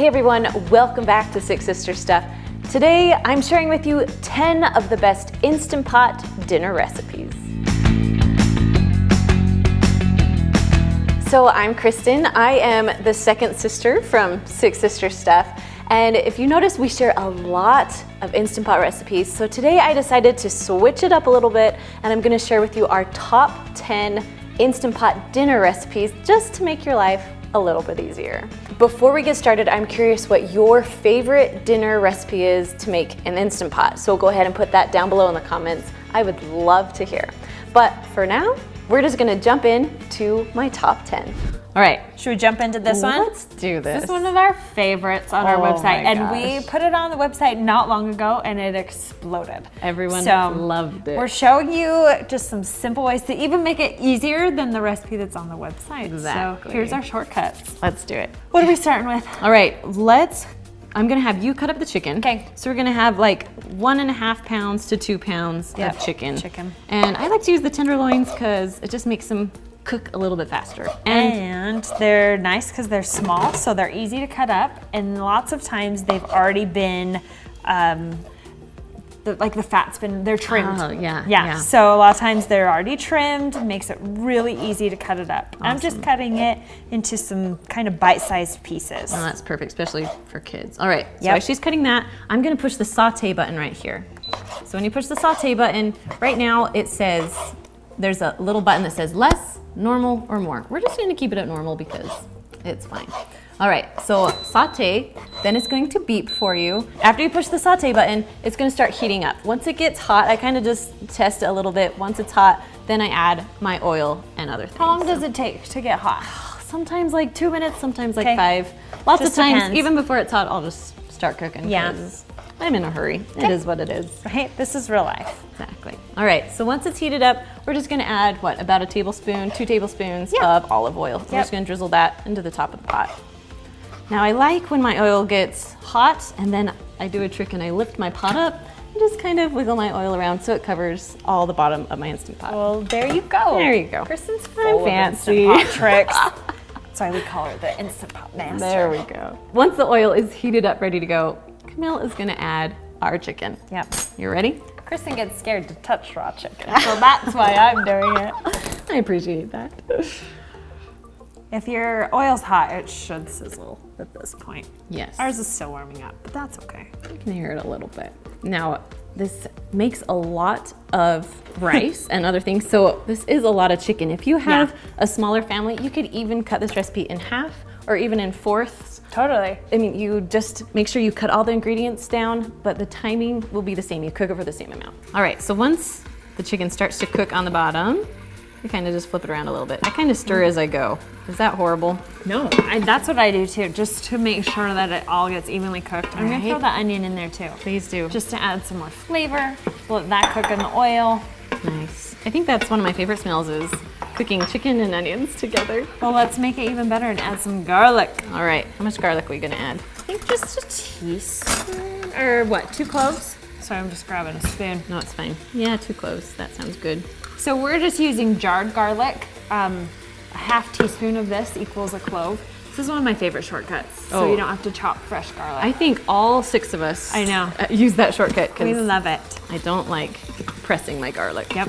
Hey everyone, welcome back to Six Sister Stuff. Today I'm sharing with you 10 of the best Instant Pot dinner recipes. So I'm Kristen. I am the second sister from Six Sister Stuff. And if you notice, we share a lot of Instant Pot recipes. So today I decided to switch it up a little bit and I'm gonna share with you our top 10 Instant Pot dinner recipes just to make your life a little bit easier. Before we get started, I'm curious what your favorite dinner recipe is to make an Instant Pot. So go ahead and put that down below in the comments. I would love to hear. But for now, we're just gonna jump in to my top 10. All right, should we jump into this one? Let's do this. This is one of our favorites on our Oh website, and we put it on the website not long ago, and it exploded. Everyone So, loved it. We're showing you just some simple ways to even make it easier than the recipe that's on the website. Exactly. So here's our shortcuts. Let's do it. What are we starting with? All right, let's, I'm gonna have you cut up the chicken. Okay. So we're gonna have like one and a half pounds to two pounds Yep, of chicken. chicken. And I like to use the tenderloins because it just makes them cook a little bit faster. And And they're nice because they're small, so they're easy to cut up. And lots of times they've already been, um, the, like the fat's been, they're trimmed. Oh, yeah, yeah. yeah. So a lot of times they're already trimmed, makes it really easy to cut it up. I'm just cutting it into some kind of bite-sized pieces. Oh, that's perfect, especially for kids. All right, so Yep. as she's cutting that, I'm gonna push the saute button right here. So when you push the saute button, right now it says, there's a little button that says less, normal, or more. We're just gonna keep it at normal because it's fine. All right, so saute, then it's going to beep for you. After you push the saute button, it's gonna start heating up. Once it gets hot, I kind of just test it a little bit. Once it's hot, then I add my oil and other things. How long does it take to get hot? Sometimes like two minutes, sometimes like Okay. five. Lots Just of times, depends. even before it's hot, I'll just start cooking. Yeah. I'm in a hurry. It is what it is. Right? This is real life. Exactly. All right, so once it's heated up, we're just gonna add, what, about a tablespoon, two tablespoons Yeah. of olive oil. We're just gonna drizzle that into the top of the pot. Now I like when my oil gets hot and then I do a trick and I lift my pot up and just kind of wiggle my oil around so it covers all the bottom of my Instant Pot. Well, there you go. There you go. Kristen's I'm fancy. of Instant Pot tricks. That's why we call her the Instant Pot Master. There we go. Once the oil is heated up, ready to go, Camille is gonna add our chicken. Yep. You ready? Kristen gets scared to touch raw chicken, so that's why I'm doing it. I appreciate that. If your oil's hot, it should sizzle at this point. Yes. Ours is still warming up, but that's okay. You can hear it a little bit. Now, this makes a lot of rice and other things, so this is a lot of chicken. If you have Yeah. a smaller family, you could even cut this recipe in half or even in fourths. Totally. I mean, you just make sure you cut all the ingredients down, but the timing will be the same. You cook it for the same amount. All right, so once the chicken starts to cook on the bottom, you kind of just flip it around a little bit. I kind of stir as I go. Is that horrible? No, I, that's what I do too, just to make sure that it all gets evenly cooked. I'm gonna throw the onion in there too. Please do. Just to add some more flavor. Let that cook in the oil. Nice. I think that's one of my favorite smells is cooking chicken and onions together. Well, let's make it even better and add some garlic. All right, how much garlic are we gonna add? I think just a teaspoon, or what, two cloves? Sorry, I'm just grabbing a spoon. No, it's fine. Yeah, two cloves. That sounds good. So we're just using jarred garlic. Um, a half teaspoon of this equals a clove. This is one of my favorite shortcuts, so Oh. you don't have to chop fresh garlic. I think all six of us I know. use that shortcut because we love it. I don't like pressing my garlic. Yep.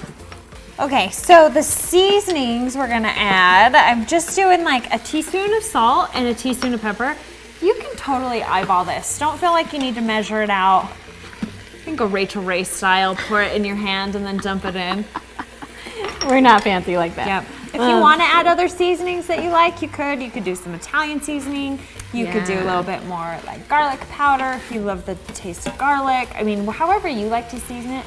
Okay, so the seasonings we're gonna add, I'm just doing like a teaspoon of salt and a teaspoon of pepper. You can totally eyeball this. Don't feel like you need to measure it out. You can go Rachael Ray style, pour it in your hand and then dump it in. We're not fancy like that. Yep. If you Um, want to add other seasonings that you like, you could. You could do some Italian seasoning. You could do a little bit more like garlic powder if you love the taste of garlic. I mean, however you like to season it,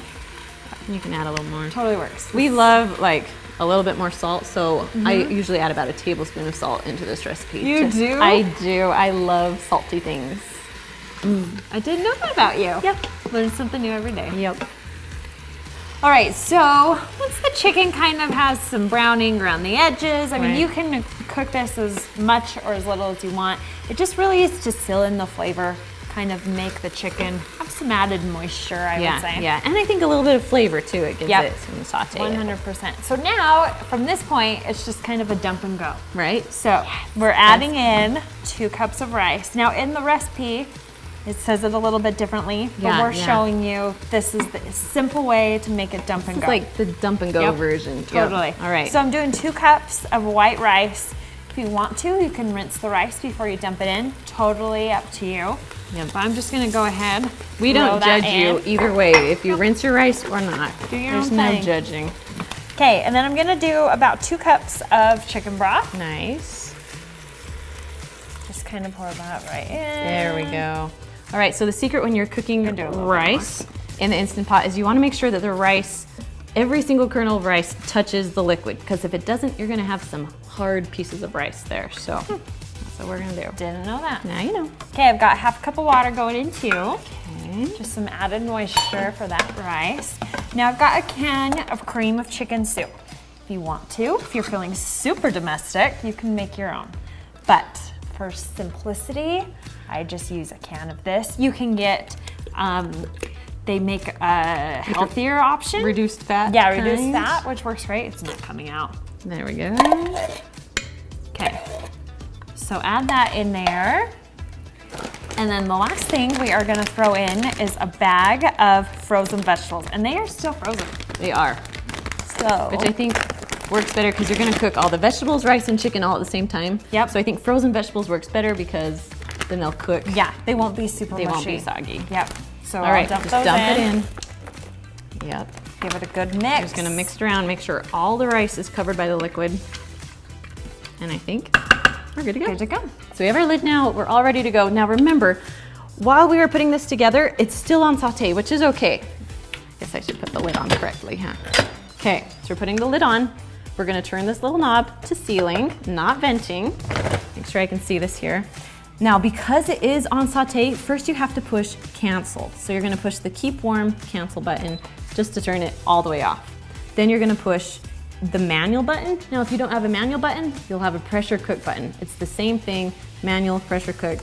You can add a little more. totally works. We love like a little bit more salt, so I mm-hmm. usually add about a tablespoon of salt into this recipe. You do? I do. I love salty things. Mm. I didn't know that about you. Yep. Learn something new every day. Yep. All right, so once the chicken kind of has some browning around the edges, I mean, you can cook this as much or as little as you want. It just really is to seal in the flavor, kind of make the chicken have some added moisture, I yeah, would say. yeah. And I think a little bit of flavor too. It gives Yep. it some saute. 100%. So now, from this point, it's just kind of a dump and go. Right? So we're adding in two cups of rice. Now in the recipe, it says it a little bit differently, but Yeah, we're yeah. showing you this is the simple way to make it dump and go. It's like the dump and go Yep. version. Yep. Totally. All right. So I'm doing two cups of white rice. If you want to, you can rinse the rice before you dump it in. Totally up to you. Yep. But I'm just gonna go ahead. we don't judge you in. either way if you rinse your rice or not. Do your There's own no thing. judging. Okay, and then I'm gonna do about two cups of chicken broth. Nice. Just kind of pour that right in. There we go. All right, so the secret when you're cooking Gonna do a little bit rice in the Instant Pot is you wanna make sure that the rice, every single kernel of rice touches the liquid, because if it doesn't, you're gonna have some hard pieces of rice there. So that's what we're gonna do. Didn't know that. Now you know. Okay, I've got half a cup of water going in too. Okay. Just some added moisture for that rice. Now I've got a can of cream of chicken soup. If you want to, if you're feeling super domestic, you can make your own. But for simplicity, I just use a can of this. You can get, um, they make a healthier option. Reduced fat. yeah, reduced kind. fat, which works great. It's not coming out. There we go. Okay, so add that in there. And then the last thing we are gonna throw in is a bag of frozen vegetables, and they are still frozen. They are, So, which I think works better because you're gonna cook all the vegetables, rice, and chicken all at the same time. Yep. So I think frozen vegetables works better because then they'll cook. yeah, they won't be super They mushy. won't be soggy. Yep. So All right, I'll dump just dump in, it in. Yep. Give it a good mix. I'm Just gonna mix it around, make sure all the rice is covered by the liquid. And I think we're good to go. Good to go. So we have our lid now, we're all ready to go. Now remember, while we were putting this together, it's still on saute, which is okay. I Guess I should put the lid on correctly, huh? Okay, so we're putting the lid on. We're gonna turn this little knob to sealing, not venting. Make sure I can see this here. Now, because it is on saute, first you have to push cancel. So you're gonna push the keep warm cancel button just to turn it all the way off. Then you're gonna push the manual button. Now, if you don't have a manual button, you'll have a pressure cook button. It's the same thing, manual, pressure cook,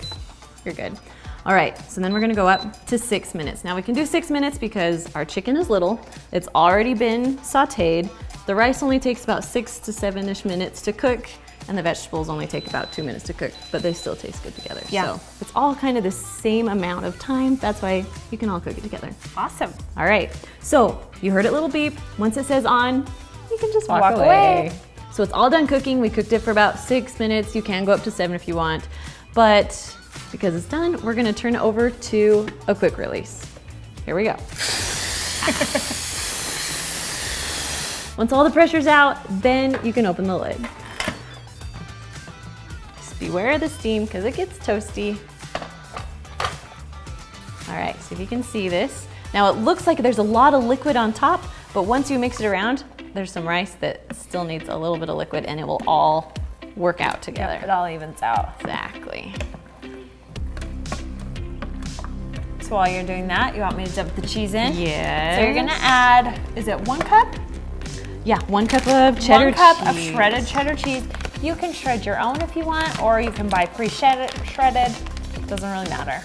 you're good. All right, so then we're gonna go up to six minutes. Now we can do six minutes because our chicken is little. It's already been sauteed. The rice only takes about six to seven-ish minutes to cook and the vegetables only take about two minutes to cook, but they still taste good together. Yeah. So it's all kind of the same amount of time. That's why you can all cook it together. Awesome. All right, so you heard it little beep. Once it says on, you can just walk, Walk away. away. So it's all done cooking. We cooked it for about six minutes. You can go up to seven if you want. But because it's done, we're gonna turn it over to a quick release. Here we go. Once all the pressure's out, then you can open the lid. Beware of the steam because it gets toasty. All right, so if you can see this. Now it looks like there's a lot of liquid on top, but once you mix it around, there's some rice that still needs a little bit of liquid and it will all work out together. It all evens out. Exactly. So while you're doing that, you want me to dump the cheese in? Yes. So you're gonna add, is it one cup? Yeah, one cup of cheddar cheese. one cup of shredded cheddar cheese. You can shred your own if you want, or you can buy pre-shredded. Shredded. Doesn't really matter.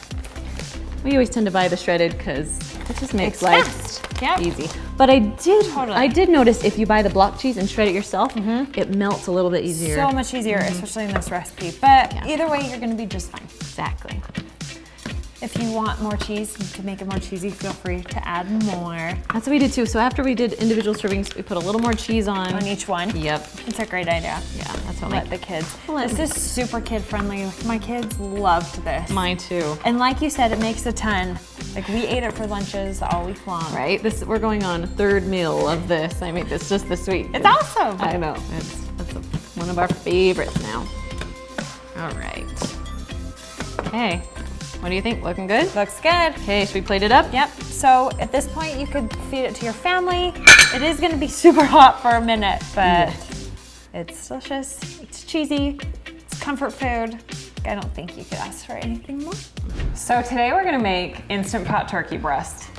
We always tend to buy the shredded because it just makes It's life fast. Yep. easy. But I did, Totally. I did notice if you buy the block cheese and shred it yourself, mm-hmm. it melts a little bit easier. So much easier, mm-hmm. especially in this recipe. But Yeah. either way, you're gonna be just fine. exactly. If you want more cheese, to make it more cheesy, feel free to add more That's what we did too. So after we did individual servings, we put a little more cheese on. on each one. Yep. It's a great idea. Yeah, that's what Let my, the kids. Let- This is super kid friendly. My kids loved this. mine too. And like you said, it makes a ton. Like we ate it for lunches all week long. Right? This we're going on a third meal of this. I made this just this week. It's awesome. I know. It's, it's a, one of our favorites now. All right. Okay. What do you think? Looking good? Looks good. Okay, should we plate it up? Yep. So at this point, you could feed it to your family. It is going to be super hot for a minute, but mm. it's delicious. It's cheesy. It's comfort food. I don't think you could ask for anything more. So today we're gonna make Instant Pot turkey breast.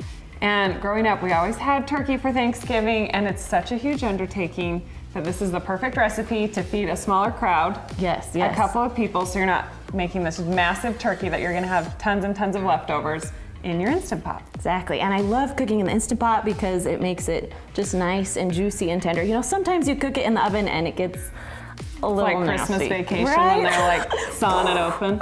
And growing up, we always had turkey for Thanksgiving, and it's such a huge undertaking that this is the perfect recipe to feed a smaller crowd, Yes, a couple of people, so you're not making this massive turkey that you're gonna have tons and tons of leftovers in your Instant Pot. Exactly, and I love cooking in the Instant Pot because it makes it just nice and juicy and tender. You know, sometimes you cook it in the oven and it gets a little Like Christmas vacation Right? when they're like sawing it open.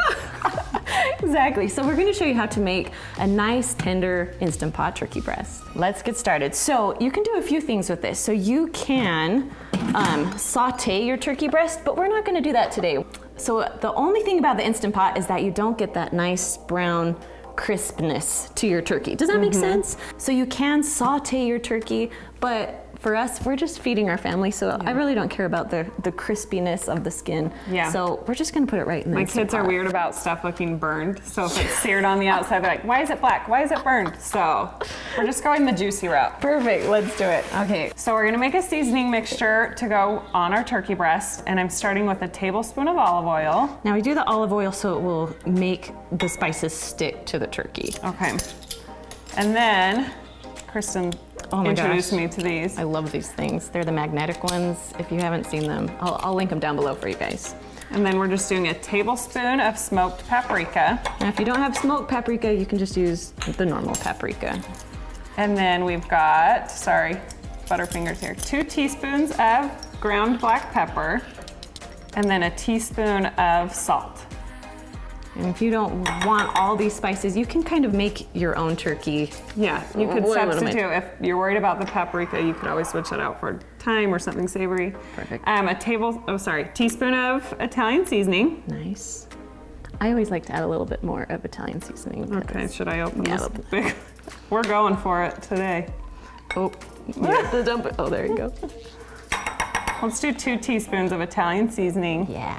Exactly. So we're going to show you how to make a nice tender instant pot turkey breast. Let's get started. So you can do a few things with this. So you can um, saute your turkey breast, but we're not going to do that today. So the only thing about the instant pot is that you don't get that nice brown crispness to your turkey. Does that make mm-hmm. sense? So you can saute your turkey, but for us, we're just feeding our family, so I really don't care about the, the crispiness of the skin. Yeah. So we're just gonna put it right in the My kids are weird about stuff looking burned. So if it's seared on the outside, they're like, why is it black? Why is it burned? So we're just going the juicy route. Perfect, let's do it. Okay, so we're gonna make a seasoning mixture to go on our turkey breast. And I'm starting with a tablespoon of olive oil. Now we do the olive oil so it will make the spices stick to the turkey. Okay. And then Kristen Oh introduced gosh. me to these. I love these things. They're the magnetic ones. If you haven't seen them, I'll, I'll link them down below for you guys. And then we're just doing a tablespoon of smoked paprika. Now if you don't have smoked paprika, you can just use the normal paprika. And then we've got, sorry, butterfingers here, two teaspoons of ground black pepper, and then a teaspoon of salt. And if you don't want all these spices, you can kind of make your own turkey. Yeah, you could What- what am I- substitute if you're worried about the paprika. You could always switch that out for thyme or something savory. Perfect. Um, a table, oh sorry, teaspoon of Italian seasoning. Nice. I always like to add a little bit more of Italian seasoning. Okay, should I open Yeah, this big? We're going for it today. Oh, you have to dump it. Oh, there you go. Let's do two teaspoons of Italian seasoning Yeah.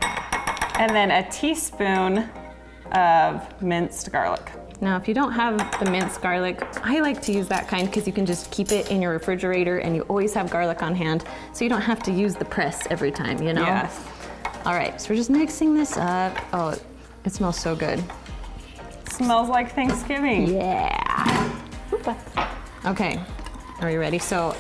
and then a teaspoon of minced garlic. Now, if you don't have the minced garlic, I like to use that kind because you can just keep it in your refrigerator and you always have garlic on hand, so you don't have to use the press every time, you know? Yes. All right, so we're just mixing this up. Oh, it smells so good. Smells like Thanksgiving. Yeah. Okay, are you ready? So,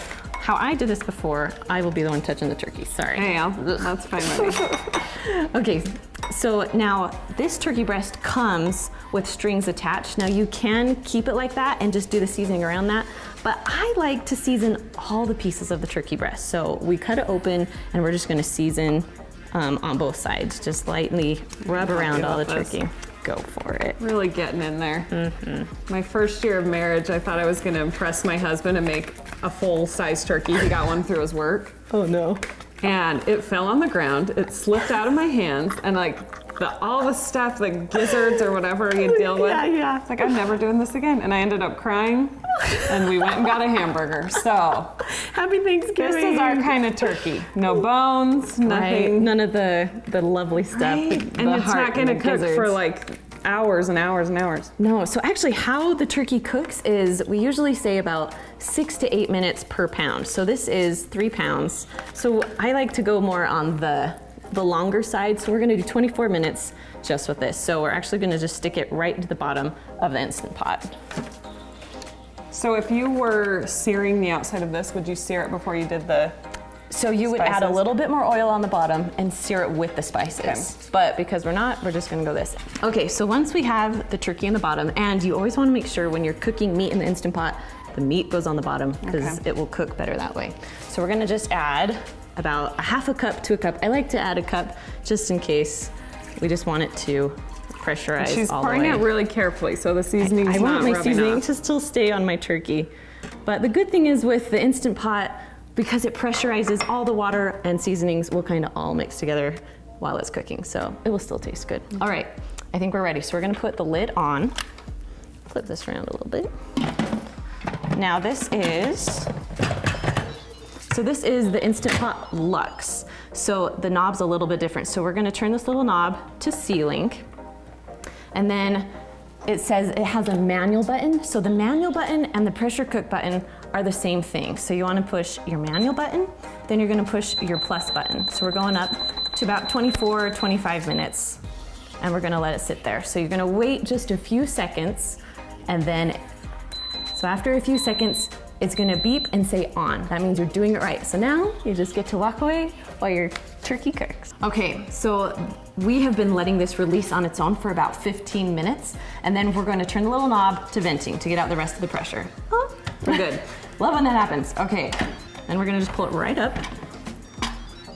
how I did this before, I will be the one touching the turkey. Sorry. Hey, Al, that's fine with me. Okay, so now this turkey breast comes with strings attached. Now you can keep it like that and just do the seasoning around that, but I like to season all the pieces of the turkey breast. So we cut it open and we're just gonna season um, on both sides. Just lightly rub around all the this. turkey. Go for it. Really getting in there. Mm-hmm. My first year of marriage, I thought I was gonna impress my husband and make a full size turkey. He got one through his work. Oh no. And it fell on the ground, it slipped out of my hands, and like the, all the stuff, the gizzards or whatever you deal with. Yeah, yeah. It's like, I'm never doing this again. And I ended up crying, and we went and got a hamburger. So, Happy Thanksgiving. this is our kind of turkey. No bones, Right, nothing. none of the the lovely stuff. Right? the- And the it's not gonna and the cook for like hours and hours and hours. No, so actually how the turkey cooks is we usually say about six to eight minutes per pound. So this is three pounds. So I like to go more on the, the longer side. So we're gonna do 24 minutes just with this. So we're actually gonna just stick it right into the bottom of the Instant Pot. So if you were searing the outside of this, would you sear it before you did the? So you would add a little bit more oil on the bottom and sear it with the spices. But because we're not, we're just gonna go this. Okay, so once we have the turkey in the bottom, and you always wanna make sure when you're cooking meat in the Instant Pot, the meat goes on the bottom because Okay. it will cook better that way. So we're gonna just add about a half a cup to a cup. I like to add a cup just in case we just want it to pressurize She's all pouring it really carefully, so the seasoning's I want not my seasoning off. to still stay on my turkey. But the good thing is with the Instant Pot, because it pressurizes all the water and seasonings will kind of all mix together while it's cooking. So it will still taste good. Mm-hmm. All right, I think we're ready. So we're gonna put the lid on. Flip this around a little bit. Now this is, so this is the Instant Pot Lux. So the knob's a little bit different. So we're gonna turn this little knob to sealing. And then it says it has a manual button. So the manual button and the pressure cook button are the same thing. So you wanna push your manual button, then you're gonna push your plus button. So we're going up to about 24, or 25 minutes and we're gonna let it sit there. So you're gonna wait just a few seconds and then, so after a few seconds, it's gonna beep and say on. That means you're doing it right. So now you just get to walk away while your turkey cooks. Okay, so we have been letting this release on its own for about 15 minutes, and then we're going to turn the little knob to venting to get out the rest of the pressure. Oh, we're good. Love when that happens. Okay, then we're gonna just pull it right up.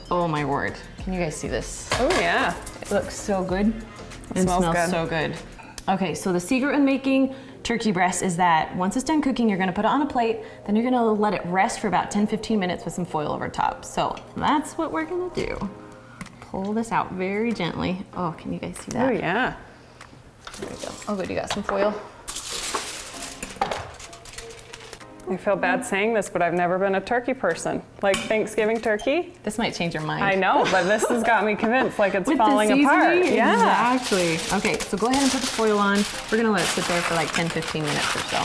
Oh my word. Can you guys see this? Oh yeah. It looks so good. It smells smells good. so good. Okay, so the secret in making turkey breast is that once it's done cooking, you're gonna put it on a plate, then you're gonna let it rest for about 10, 15 minutes with some foil over top. So that's what we're gonna do. Pull this out very gently. Oh, can you guys see that? Oh yeah. There we go. Oh good, you got some foil. I feel bad saying this, but I've never been a turkey person. Like Thanksgiving turkey. This might change your mind. I know, but this has got me convinced like it's With falling apart. Yeah. Exactly. Okay, so go ahead and put the foil on. We're gonna let it sit there for like 10, 15 minutes or so.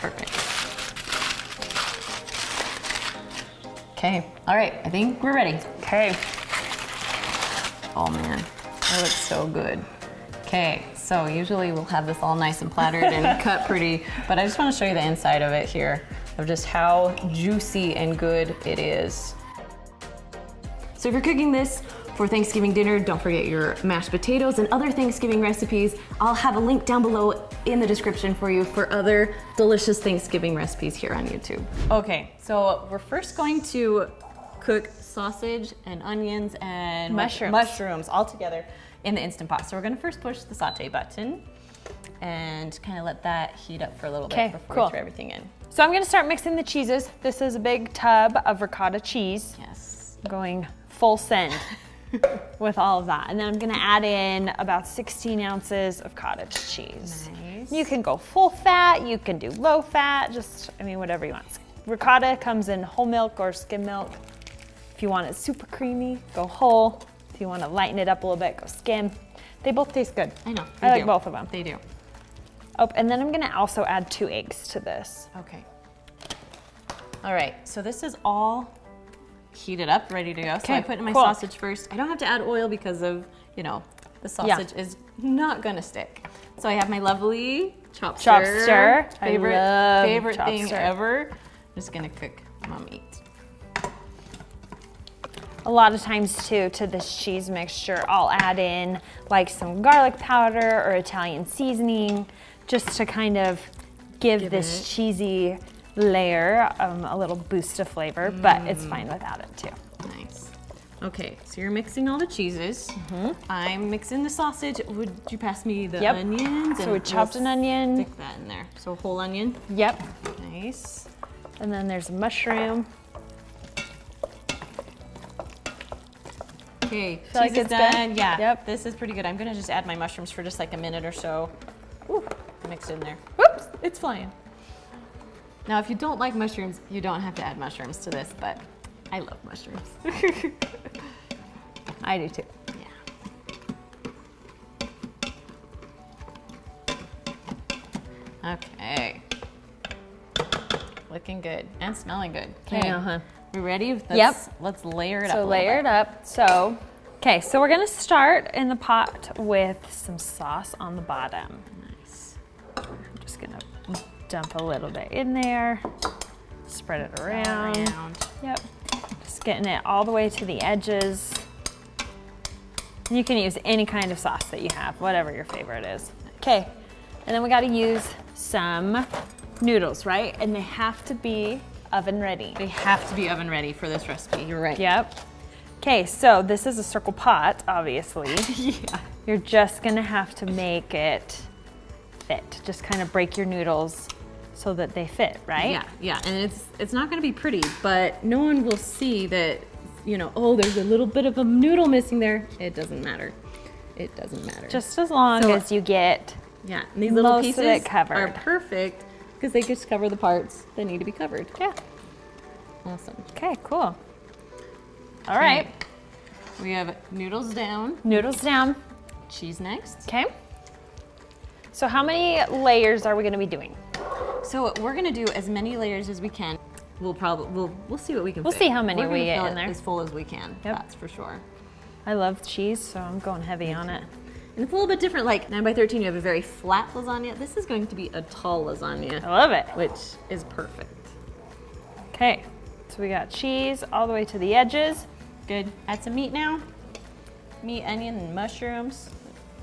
Perfect. Okay, all right, I think we're ready. Okay. Oh man, that looks so good. Okay, so usually we'll have this all nice and plattered and cut pretty, but I just wanna show you the inside of it here, of just how juicy and good it is. So if you're cooking this for Thanksgiving dinner, don't forget your mashed potatoes and other Thanksgiving recipes. I'll have a link down below in the description for you for other delicious Thanksgiving recipes here on YouTube. Okay, so we're first going to cook sausage and onions and Mushrooms. mushrooms all together in the Instant Pot. So we're gonna first push the saute button and kind of let that heat up for a little bit before cool. we throw everything in. So I'm gonna start mixing the cheeses. This is a big tub of ricotta cheese. Yes. Going full send with all of that. And then I'm gonna add in about 16 ounces of cottage cheese. Nice. You can go full fat, you can do low fat, just, I mean, whatever you want. Ricotta comes in whole milk or skim milk. If you want it super creamy, go whole. If you wanna lighten it up a little bit, go skim. They both taste good. I know. I they like both of them. They do. Oh, and then I'm gonna also add two eggs to this. Okay. All right, so this is all heated up, ready to go. Okay, So I put in my cool. sausage first. I don't have to add oil because of, you know, the Yeah. sausage is not gonna stick. So I have my lovely chop Chop stir. Favorite, favorite chop thing stir. ever. I'm just gonna cook my meat. A lot of times too, to this cheese mixture, I'll add in like some garlic powder or Italian seasoning, just to kind of give, Give this it- cheesy layer um, a little boost of flavor, but Mm. it's fine without it too. Nice. Okay, so you're mixing all the cheeses. I'm mixing the sausage. Would you pass me the. Yep. onions? So we chopped we'll an onion. Stick that in there. So whole onion. Yep. Nice. And then there's a mushroom. Okay, Feel like is good? done. Yeah. Yep. This is pretty good. I'm gonna just add my mushrooms for just like a minute or so. Ooh, mixed in there. Whoops. It's flying. Now, if you don't like mushrooms, you don't have to add mushrooms to this, but I love mushrooms. I do too. yeah. Okay. Looking good and smelling good. I know, huh? We ready? Let's, Yep. Let's layer it up. So layer it up. So, okay, so we're gonna start in the pot with some sauce on the bottom. Nice. I'm just gonna dump a little bit in there, spread it around. Around. Yep. Just getting it all the way to the edges. You can use any kind of sauce that you have, whatever your favorite is. Okay, and then we gotta use some noodles, right? And they have to be oven ready. They have to be oven ready for this recipe. You're right. Yep. Okay, so this is a circle pot, obviously. Yeah. You're just gonna have to make it fit. Just kind of break your noodles so that they fit, right? Yeah, yeah, and it's it's not going to be pretty, but no one will see that, you know, oh, there's a little bit of a noodle missing there. It doesn't matter. It doesn't matter. Just as long So- as you get yeah, these little pieces are perfect because they just cover the parts that need to be covered. yeah. Awesome. Okay, cool. All right, We have noodles down, noodles down. cheese next. Okay. So how many layers are we gonna be doing? So we're gonna do as many layers as we can. We'll probably we'll we'll see what we can. We'll fit. see how many We're we gonna get fill in it there. as full as we can. Yep. That's for sure. I love cheese, so I'm going heavy on it. And it's a little bit different. Like nine by thirteen, you have a very flat lasagna. This is going to be a tall lasagna. I love it. which is perfect. Okay, so we got cheese all the way to the edges. good. Add some meat now. Meat, onion, and mushrooms.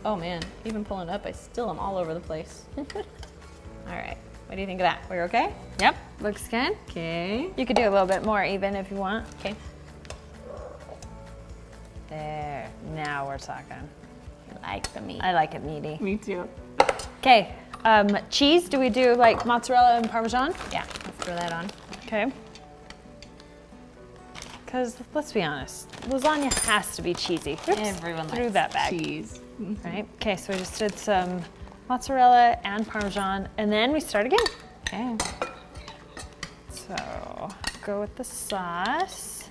Oh man, even pulling up, I still am all over the place. all right, what do you think of that? We're okay? Yep, looks good. Okay. You could do a little bit more even if you want. Okay. There, now we're talking. I like the meat. I like it meaty. Me too. Okay, um, cheese, do we do like mozzarella and Parmesan? Yeah, let's throw that on. Okay. Because let's be honest, lasagna has to be cheesy. Oops, Everyone threw likes that back. cheese. Right. Okay, so we just did some mozzarella and Parmesan, and then we start again. Okay. So go with the sauce.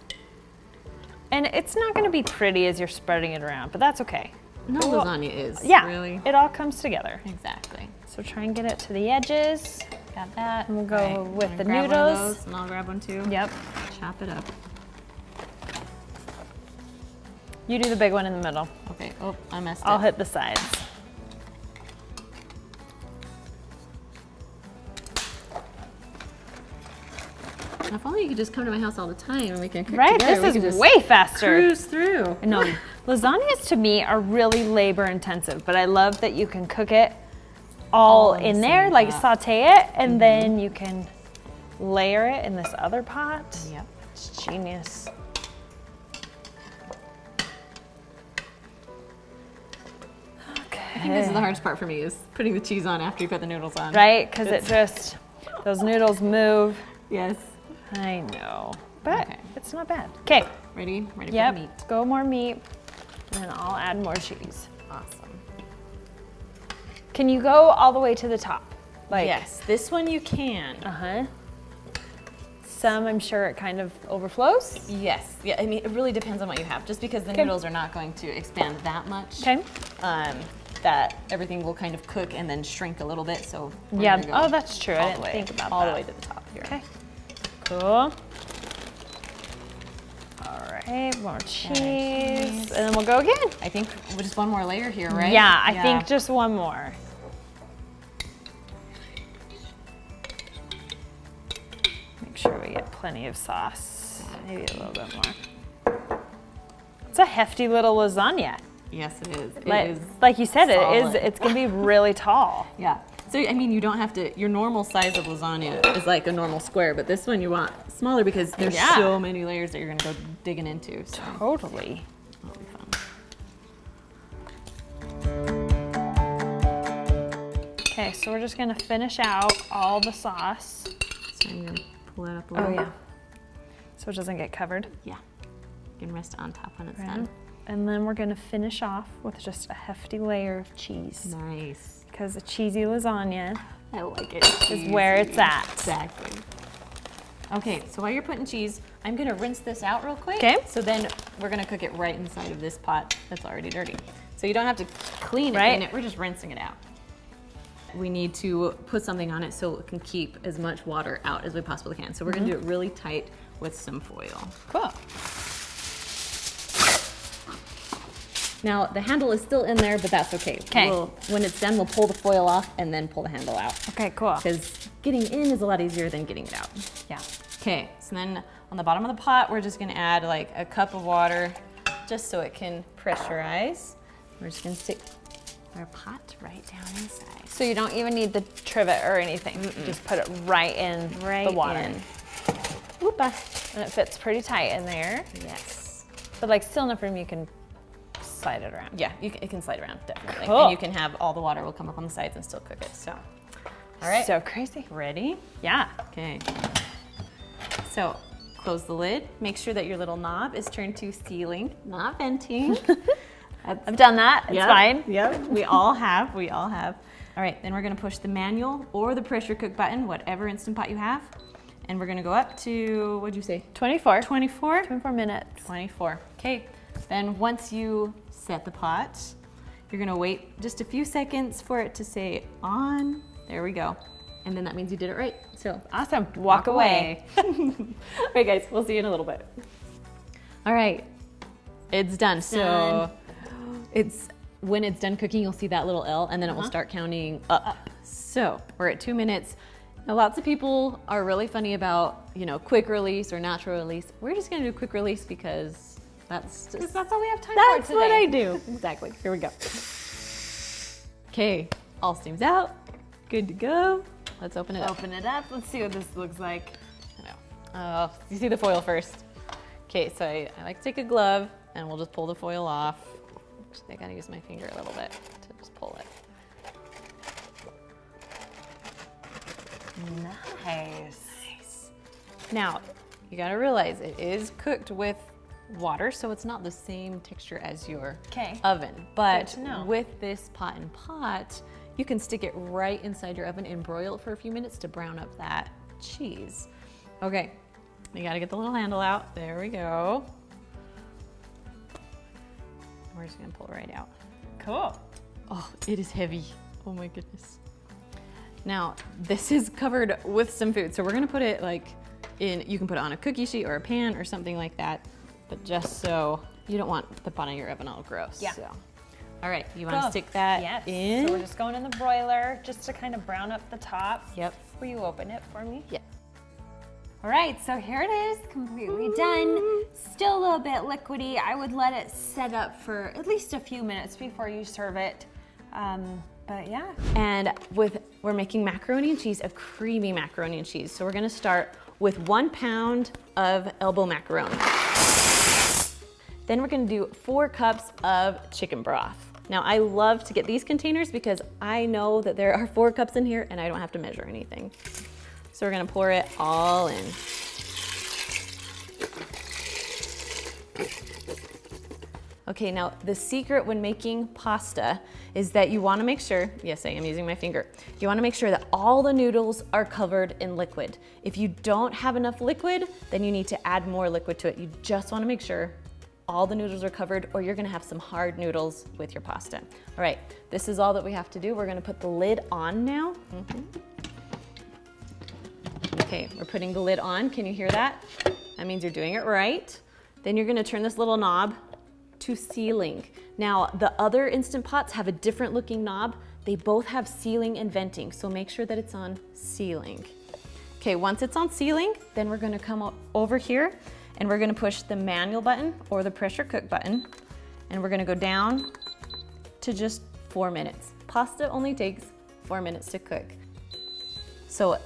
And it's not going to be pretty as you're spreading it around, but that's okay. No Well, lasagna is. Yeah, Really? it all comes together. Exactly. So try and get it to the edges. Got that. And we'll go All with the grab one of noodles. those, and I'll grab one too. Yep. Chop it up. You do the big one in the middle. Okay. Oh, I messed I'll up. hit the sides. If only you could just come to my house all the time and we can cook Right? together. This could is way faster. Cruise through. No, lasagnas to me are really labor intensive, but I love that you can cook it all, All in the there, same like pot. saute it, and mm-hmm. then you can layer it in this other pot. Yep. It's genius. I think this is the hardest part for me is putting the cheese on after you put the noodles on. Right? Because it just, those noodles move. Yes. I know, but Okay. it's not bad. Okay, Ready? Ready yep, for the meat. go more meat, and then I'll add more cheese. Awesome. Can you go all the way to the top? Like, yes, this one you can. Uh-huh. Some, I'm sure it kind of overflows. Yes. Yeah, I mean, it really depends on what you have. Just because the Okay. noodles are not going to expand that much. Okay. Um, that everything will kind of cook and then shrink a little bit. So Yeah. go Oh, that's true. I all didn't way, think about all that. the way to the top here. Okay. Cool. Right, more cheese. cheese. And then we'll go again. I think just one more layer here, right? Yeah, I think just one more. Make sure we get plenty of sauce. Maybe a little bit more. It's a hefty little lasagna. Yes, it is. It Like, is like you said, it is. It's gonna be really tall. Yeah. So I mean, you don't have to. Your normal size of lasagna is like a normal square, but this one you want smaller because there's Yeah. so many layers that you're gonna go digging into. So Totally. that'll be fun. Okay, so we're just gonna finish out all the sauce. So I'm gonna pull that up a Oh yeah. So it doesn't get covered. Yeah. You can rest on top when it's Right. done. And then we're gonna finish off with just a hefty layer of cheese. Nice. Because a cheesy lasagna I like it. is where it's at. Exactly. Okay, so while you're putting cheese, I'm gonna rinse this out real quick. 'Kay. So then we're gonna cook it right inside of this pot that's already dirty. So you don't have to clean it, Right. in it, we're just rinsing it out. We need to put something on it so it can keep as much water out as we possibly can. So we're gonna mm-hmm. do it really tight with some foil. Cool. Now the handle is still in there, but that's okay. We'll, when it's done, we'll pull the foil off and then pull the handle out. Okay, cool. Because getting in is a lot easier than getting it out. Yeah. Okay, so then on the bottom of the pot, we're just gonna add like a cup of water just so it can pressurize. We're just gonna stick our pot right down inside. So you don't even need the trivet or anything. Just put it right in Right the water. in. Whoopa. And it fits pretty tight in there. Yes. But like still enough room you can slide it around. Yeah, you can, it can slide around, definitely. Cool. And you can have all the water will come up on the sides and still cook it, so. All right, So crazy. ready? Yeah. Okay. So close the lid. Make sure that your little knob is turned to sealing, not venting. I've done that. It's Yep, fine. Yep, we all have, we all have. All right, then we're gonna push the manual or the pressure cook button, whatever Instant Pot you have. And we're gonna go up to, what'd you say? 24. 24? 24 minutes. 24. Okay, then once you set the pot, you're gonna wait just a few seconds for it to say on. There we go. And then that means you did it right. So Awesome. Walk, away. All right, guys, we'll see you in a little bit. All right, it's done. So done. it's when it's done cooking, you'll see that little L, and then it Uh-huh. will start counting up. So we're at two minutes. Now, lots of people are really funny about you know quick release or natural release. We're just gonna do quick release because That's just, that's all we have time that's for today. what I do. Exactly. Here we go. Okay, all steam's out. Good to go. Let's open it up. Open it up. Let's see what this looks like. I know. Oh, you see the foil first. Okay, so I, I like to take a glove and we'll just pull the foil off. I gotta use my finger a little bit to just pull it. Nice. Nice. Now, you gotta realize it is cooked with water, so it's not the same texture as your 'Kay. oven. But with this pot and pot, you can stick it right inside your oven and broil it for a few minutes to brown up that cheese. Okay, you gotta get the little handle out. There we go. We're just gonna pull it right out. Cool. Oh, it is heavy. Oh my goodness. Now, this is covered with some food. So we're gonna put it like in, you can put it on a cookie sheet or a pan or something like that. But just so, you don't want the bottom of your oven all gross. Yeah. So. All right, you wanna Cool. stick that yes. in? So we're just going in the broiler just to kind of brown up the top. Yep. Will you open it for me? Yeah. All right, so here it is, completely done. Still a little bit liquidy. I would let it set up for at least a few minutes before you serve it. Um, but yeah. And with, we're making macaroni and cheese, a creamy macaroni and cheese. So we're gonna start with one pound of elbow macaroni. Then we're gonna do four cups of chicken broth. Now I love to get these containers because I know that there are four cups in here and I don't have to measure anything. So we're gonna pour it all in. Okay, now the secret when making pasta is that you wanna make sure, yes, I am using my finger. You wanna make sure that all the noodles are covered in liquid. If you don't have enough liquid, then you need to add more liquid to it. You just wanna make sure all the noodles are covered or you're gonna have some hard noodles with your pasta. All right, this is all that we have to do. We're gonna put the lid on now. Mhm. Okay, we're putting the lid on. Can you hear that? That means you're doing it right. Then you're gonna turn this little knob to sealing. Now, the other Instant Pots have a different looking knob. They both have sealing and venting, so make sure that it's on sealing. Okay, once it's on sealing, then we're gonna come over here and we're gonna push the manual button or the pressure cook button, and we're gonna go down to just four minutes. Pasta only takes four minutes to cook. So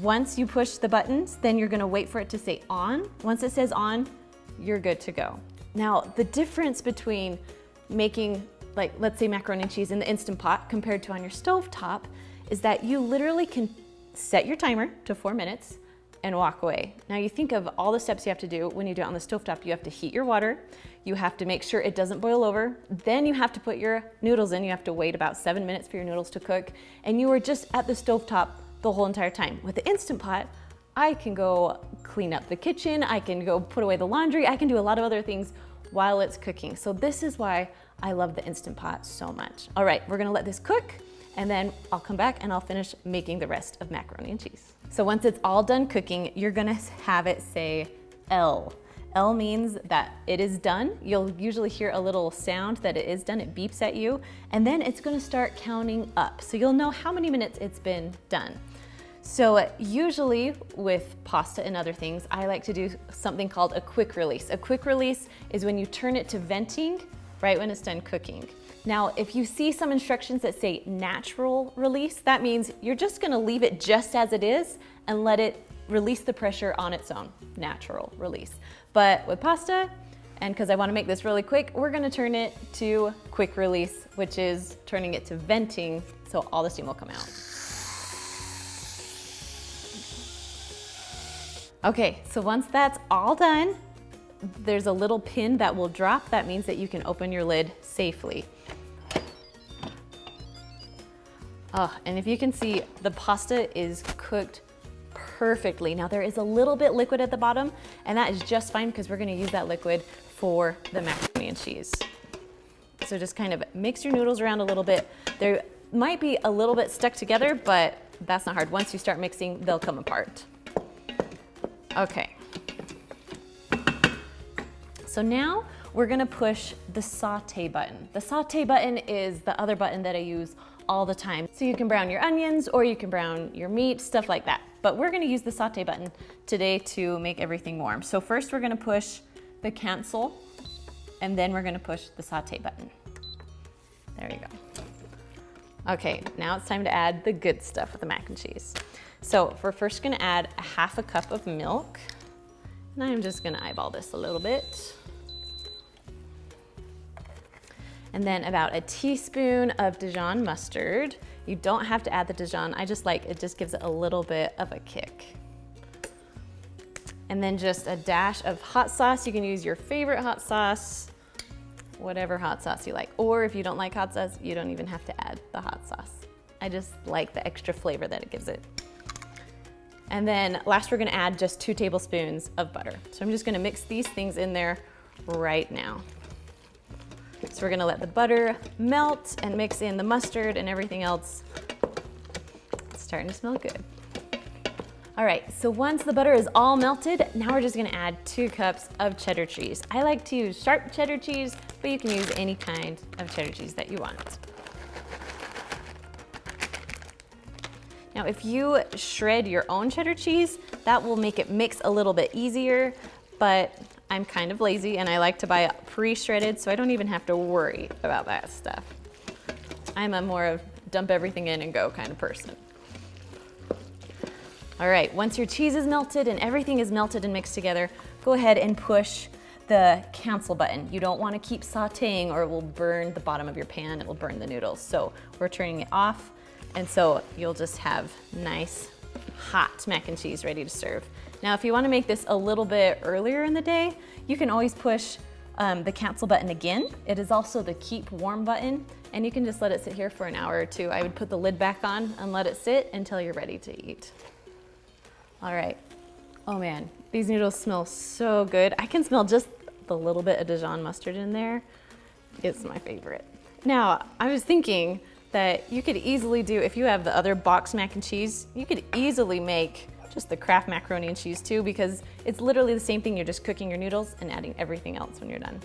once you push the buttons, then you're gonna wait for it to say on. Once it says on, you're good to go. Now, the difference between making, like, let's say macaroni and cheese in the Instant Pot compared to on your stove top is that you literally can set your timer to four minutes and walk away. Now you think of all the steps you have to do when you do it on the stovetop. You have to heat your water, you have to make sure it doesn't boil over, then you have to put your noodles in. You have to wait about seven minutes for your noodles to cook, and you are just at the stovetop the whole entire time. With the Instant Pot, I can go clean up the kitchen, I can go put away the laundry, I can do a lot of other things while it's cooking. So this is why I love the Instant Pot so much. All right, we're gonna let this cook and then I'll come back and I'll finish making the rest of macaroni and cheese. So once it's all done cooking, you're gonna have it say L. L means that it is done. You'll usually hear a little sound that it is done, it beeps at you, and then it's gonna start counting up. So you'll know how many minutes it's been done. So usually with pasta and other things, I like to do something called a quick release. A quick release is when you turn it to venting right when it's done cooking. Now, if you see some instructions that say natural release, that means you're just gonna leave it just as it is and let it release the pressure on its own, natural release. But with pasta, and because I wanna make this really quick, we're gonna turn it to quick release, which is turning it to venting so all the steam will come out. Okay, so once that's all done, there's a little pin that will drop. That means that you can open your lid safely. Oh, and if you can see, the pasta is cooked perfectly. Now there is a little bit liquid at the bottom, and that is just fine because we're gonna use that liquid for the macaroni and cheese. So just kind of mix your noodles around a little bit. They might be a little bit stuck together, but that's not hard. Once you start mixing, they'll come apart. Okay. So now we're gonna push the saute button. The saute button is the other button that I use all the time. So you can brown your onions or you can brown your meat, stuff like that. But we're gonna use the saute button today to make everything warm. So first we're gonna push the cancel and then we're gonna push the saute button. There you go. Okay, now it's time to add the good stuff with the mac and cheese. So we're first gonna add a half a cup of milk. And I'm just gonna eyeball this a little bit. And then about a teaspoon of Dijon mustard. You don't have to add the Dijon, I just like, it just gives it a little bit of a kick. And then just a dash of hot sauce. You can use your favorite hot sauce, whatever hot sauce you like. Or if you don't like hot sauce, you don't even have to add the hot sauce. I just like the extra flavor that it gives it. And then last we're gonna add just two tablespoons of butter. So I'm just gonna mix these things in there right now. So we're gonna let the butter melt and mix in the mustard and everything else. It's starting to smell good. All right, so once the butter is all melted, now we're just gonna add two cups of cheddar cheese. I like to use sharp cheddar cheese, but you can use any kind of cheddar cheese that you want. Now, if you shred your own cheddar cheese, that will make it mix a little bit easier, but I'm kind of lazy and I like to buy pre-shredded, so I don't even have to worry about that stuff. I'm a more of dump everything in and go kind of person. All right, once your cheese is melted and everything is melted and mixed together, go ahead and push the cancel button. You don't wanna keep sauteing or it will burn the bottom of your pan, it will burn the noodles. So we're turning it off and so you'll just have nice hot mac and cheese ready to serve. Now, if you wanna make this a little bit earlier in the day, you can always push um, the cancel button again. It is also the keep warm button, and you can just let it sit here for an hour or two. I would put the lid back on and let it sit until you're ready to eat. All right. Oh man, these noodles smell so good. I can smell just the little bit of Dijon mustard in there. It's my favorite. Now, I was thinking, that you could easily do, if you have the other box mac and cheese, you could easily make just the Kraft macaroni and cheese too because it's literally the same thing. You're just cooking your noodles and adding everything else when you're done.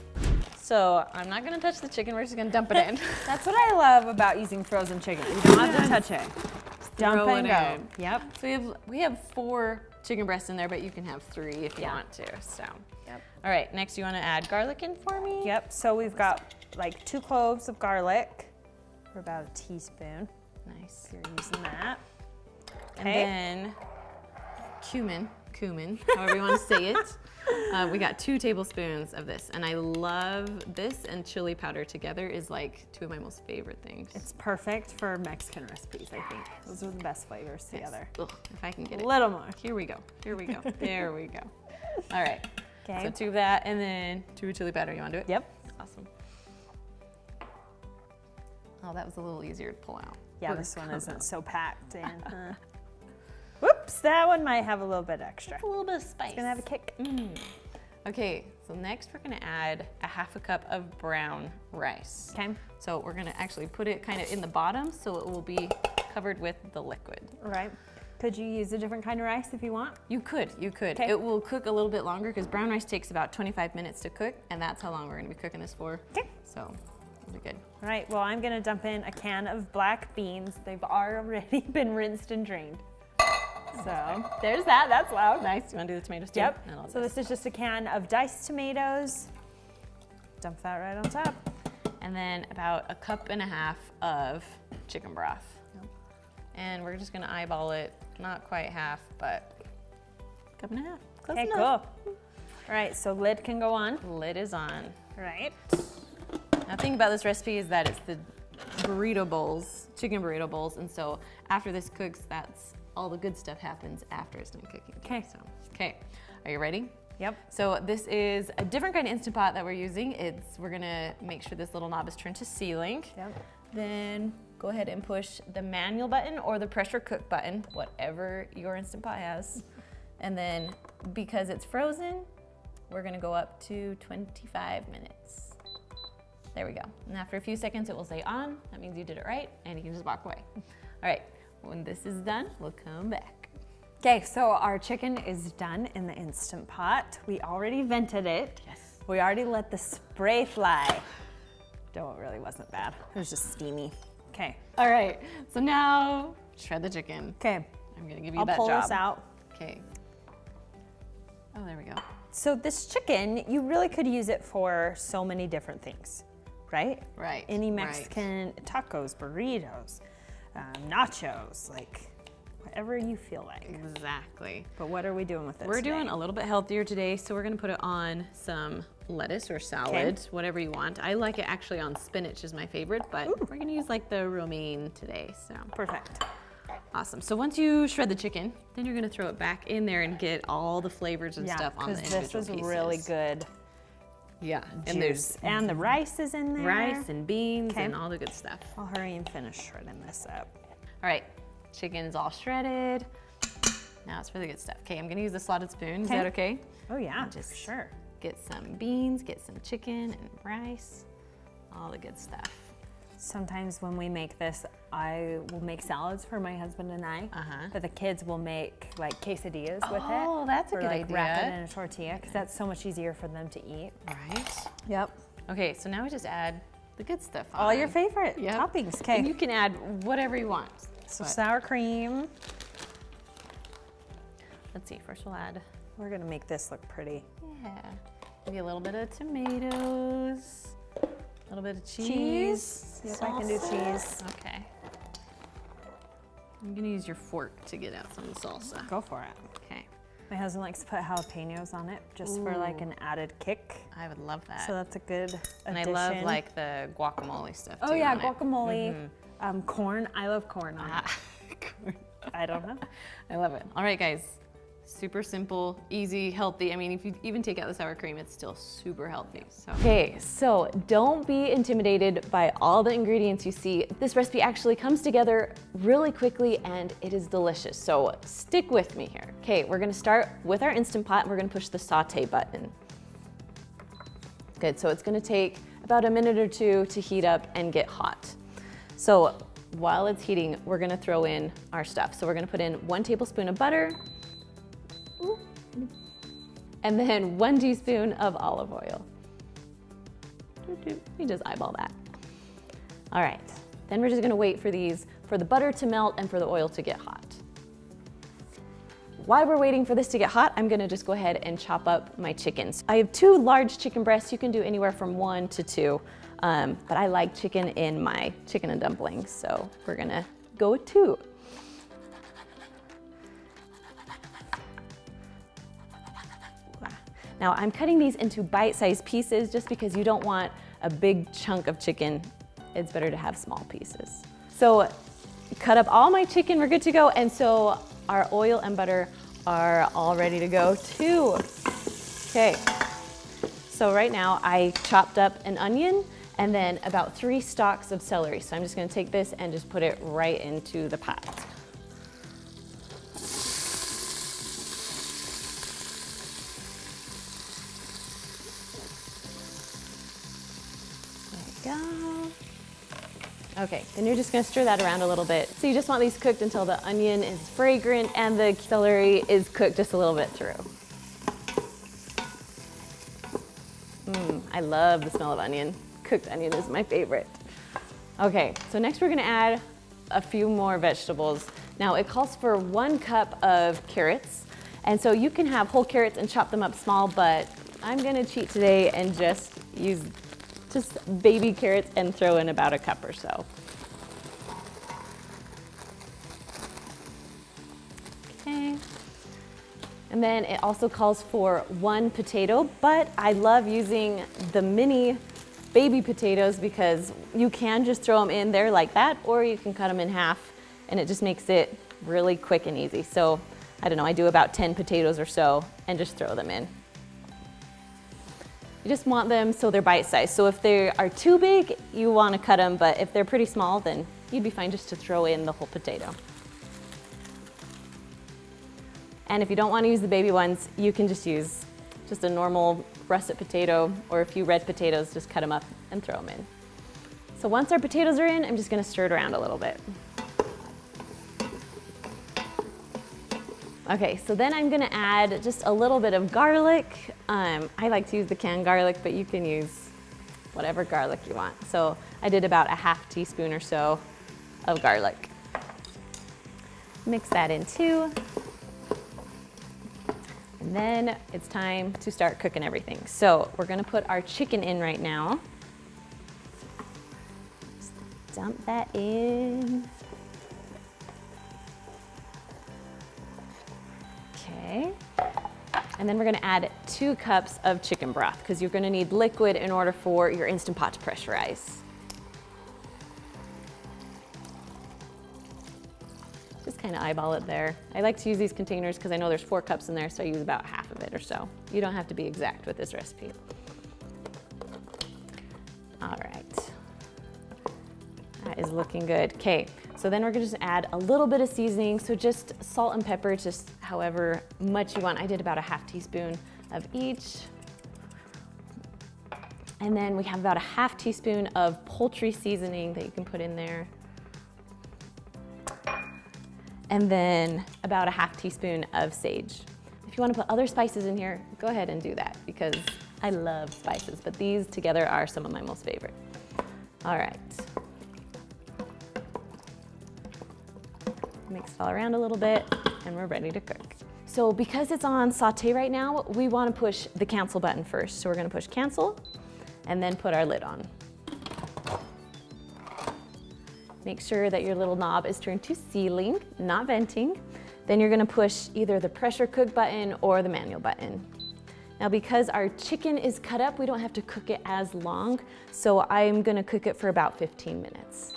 So I'm not gonna touch the chicken, we're just gonna dump it in. That's what I love about using frozen chicken. You don't have to touch it. Just dump and go. in. Yep. So we have, we have four chicken breasts in there, but you can have three if you Yeah. want to, so. Yep. All right, next you wanna add garlic in for me? Yep, so we've got like two cloves of garlic, or about a teaspoon, Nice. if you're using that. And then cumin, cumin, however you want to say it. Uh, we got two tablespoons of this, and I love this and chili powder together is like two of my most favorite things. It's perfect for Mexican recipes, I think. Those are the best flavors together. Ugh, if I can get it. A little more. Here we go. Here we go. there we go. All right. Okay. So two of that, and then two of chili powder. You want to do it? Yep. Oh, that was a little easier to pull out. Yeah, this one isn't so packed in. huh? Whoops, that one might have a little bit extra. A little bit of spice. Gonna have a kick. Mm. Okay, so next we're gonna add a half a cup of brown rice. Okay. So we're gonna actually put it kind of in the bottom so it will be covered with the liquid. Right. Could you use a different kind of rice if you want? You could, you could. Okay. It will cook a little bit longer because brown rice takes about 25 minutes to cook and that's how long we're gonna be cooking this for. Okay. So be good. All right, well, I'm gonna dump in a can of black beans. They've already been rinsed and drained. So there's that, that's loud. Nice, you wanna do the tomatoes too? Yep, so this is just a can of diced tomatoes. Dump that right on top. And then about a cup and a half of chicken broth. And we're just gonna eyeball it, not quite half, but cup and a half. Close Okay, cool. enough. All right, so lid can go on. Lid is on. Right. Now, the thing about this recipe is that it's the burrito bowls, chicken burrito bowls, and so after this cooks, that's all the good stuff happens after it's done cooking. Okay. So, okay, are you ready? Yep. So this is a different kind of Instant Pot that we're using. It's we're gonna make sure this little knob is turned to sealing. Yep. Then go ahead and push the manual button or the pressure cook button, whatever your Instant Pot has. And then because it's frozen, we're gonna go up to 25 minutes. There we go. And after a few seconds, it will say on. That means you did it right, and you can just walk away. All right, when this is done, we'll come back. Okay, so our chicken is done in the Instant Pot. We already vented it. Yes. We already let the spray fly. Though it really wasn't bad. It was just steamy. Okay. All right, so now shred the chicken. Okay. I'm gonna give you I'll that pull this out. Okay. Oh, there we go. So this chicken, you really could use it for so many different things, right? Right, Any right. Mexican tacos, burritos, um, nachos, like whatever you feel like. Exactly. But what are we doing with this? We're today? doing a little bit healthier today, so we're gonna put it on some lettuce or salad, whatever you want. I like it actually on spinach is my favorite, but we're gonna use like the romaine today, so. Perfect. Awesome, so once you shred the chicken, then you're gonna throw it back in there and get all the flavors and Yeah, stuff on the because individual this is pieces. really good Yeah, and juice. there's And the rice is in there. rice and beans Okay. and all the good stuff. I'll hurry and finish shredding this up. All right, chicken's all shredded. Now it's for the good stuff. Okay, I'm gonna use the slotted spoon. Is that okay? Oh yeah, Just- sure. Get some beans, get some chicken and rice, all the good stuff. Sometimes when we make this, I will make salads for my husband and I. Uh-huh. But the kids will make like quesadillas with it. Oh, that's a good like wrap it in a tortilla because that's so much easier for them to eat. Right. Yep. Okay, so now we just add the good stuff on. All your favorite Yep. toppings. And Okay. you can add whatever you want. So But sour cream. let's see, first we'll add, We're gonna make this look pretty. yeah, maybe a little bit of tomatoes, a little bit of cheese. Cheese. I can do cheese. Okay. I'm gonna use your fork to get out some of the salsa. Go for it. Okay, My husband likes to put jalapenos on it just for like an added kick. I would love that. So that's a good addition. and I love like the guacamole stuff Oh too yeah, on it. guacamole, um, corn. I love corn on Ah, it. I don't know. I love it. All right, guys. Super simple, easy, healthy. I mean, if you even take out the sour cream, it's still super healthy. So. Okay, so don't be intimidated by all the ingredients you see. This recipe actually comes together really quickly and it is delicious. So stick with me here. Okay, we're gonna start with our Instant Pot and we're gonna push the saute button. Good, so it's gonna take about a minute or two to heat up and get hot. So while it's heating, we're gonna throw in our stuff. So we're gonna put in one tablespoon of butter, and then one teaspoon of olive oil. You just eyeball that. All right, then we're just gonna wait for these, for the butter to melt and for the oil to get hot. While we're waiting for this to get hot, I'm gonna just go ahead and chop up my chickens. I have two large chicken breasts. You can do anywhere from one to two, um, but I like chicken in my chicken and dumplings, so we're gonna go with two. Now I'm cutting these into bite-sized pieces just because you don't want a big chunk of chicken. It's better to have small pieces. So cut up all my chicken, we're good to go. And so our oil and butter are all ready to go too. Okay, so right now I chopped up an onion and then about three stalks of celery. So I'm just gonna take this and just put it right into the pot. Okay, then you're just gonna stir that around a little bit. So you just want these cooked until the onion is fragrant and the celery is cooked just a little bit through. Mmm, I love the smell of onion. Cooked onion is my favorite. Okay, so next we're gonna add a few more vegetables. Now it calls for one cup of carrots. And so you can have whole carrots and chop them up small, but I'm gonna cheat today and just use just baby carrots and throw in about a cup or so. Okay. And then it also calls for one potato, but I love using the mini baby potatoes because you can just throw them in there like that, or you can cut them in half and it just makes it really quick and easy. So I don't know, I do about 10 potatoes or so and just throw them in. You just want them so they're bite-sized. So if they are too big, you want to cut them, but if they're pretty small, then you'd be fine just to throw in the whole potato. And if you don't want to use the baby ones, you can just use just a normal russet potato or a few red potatoes, just cut them up and throw them in. So once our potatoes are in, I'm just going to stir it around a little bit. Okay, so then I'm gonna add just a little bit of garlic. Um, I like to use the canned garlic, but you can use whatever garlic you want. So I did about a half teaspoon or so of garlic. Mix that in too. And then it's time to start cooking everything. So we're gonna put our chicken in right now. Just dump that in. Okay. And then we're gonna add two cups of chicken broth because you're gonna need liquid in order for your Instant Pot to pressurize. Just kind of eyeball it there. I like to use these containers because I know there's four cups in there, so I use about half of it or so. You don't have to be exact with this recipe. All right. That is looking good. Okay, so then we're gonna just add a little bit of seasoning. So just salt and pepper, just however much you want. I did about a half teaspoon of each. And then we have about a half teaspoon of poultry seasoning that you can put in there. And then about a half teaspoon of sage. If you wanna put other spices in here, go ahead and do that because I love spices, but these together are some of my most favorite. All right. Mix it all around a little bit and we're ready to cook. So because it's on saute right now, we wanna push the cancel button first. So we're gonna push cancel and then put our lid on. Make sure that your little knob is turned to sealing, not venting. Then you're gonna push either the pressure cook button or the manual button. Now because our chicken is cut up, we don't have to cook it as long, so I'm gonna cook it for about 15 minutes.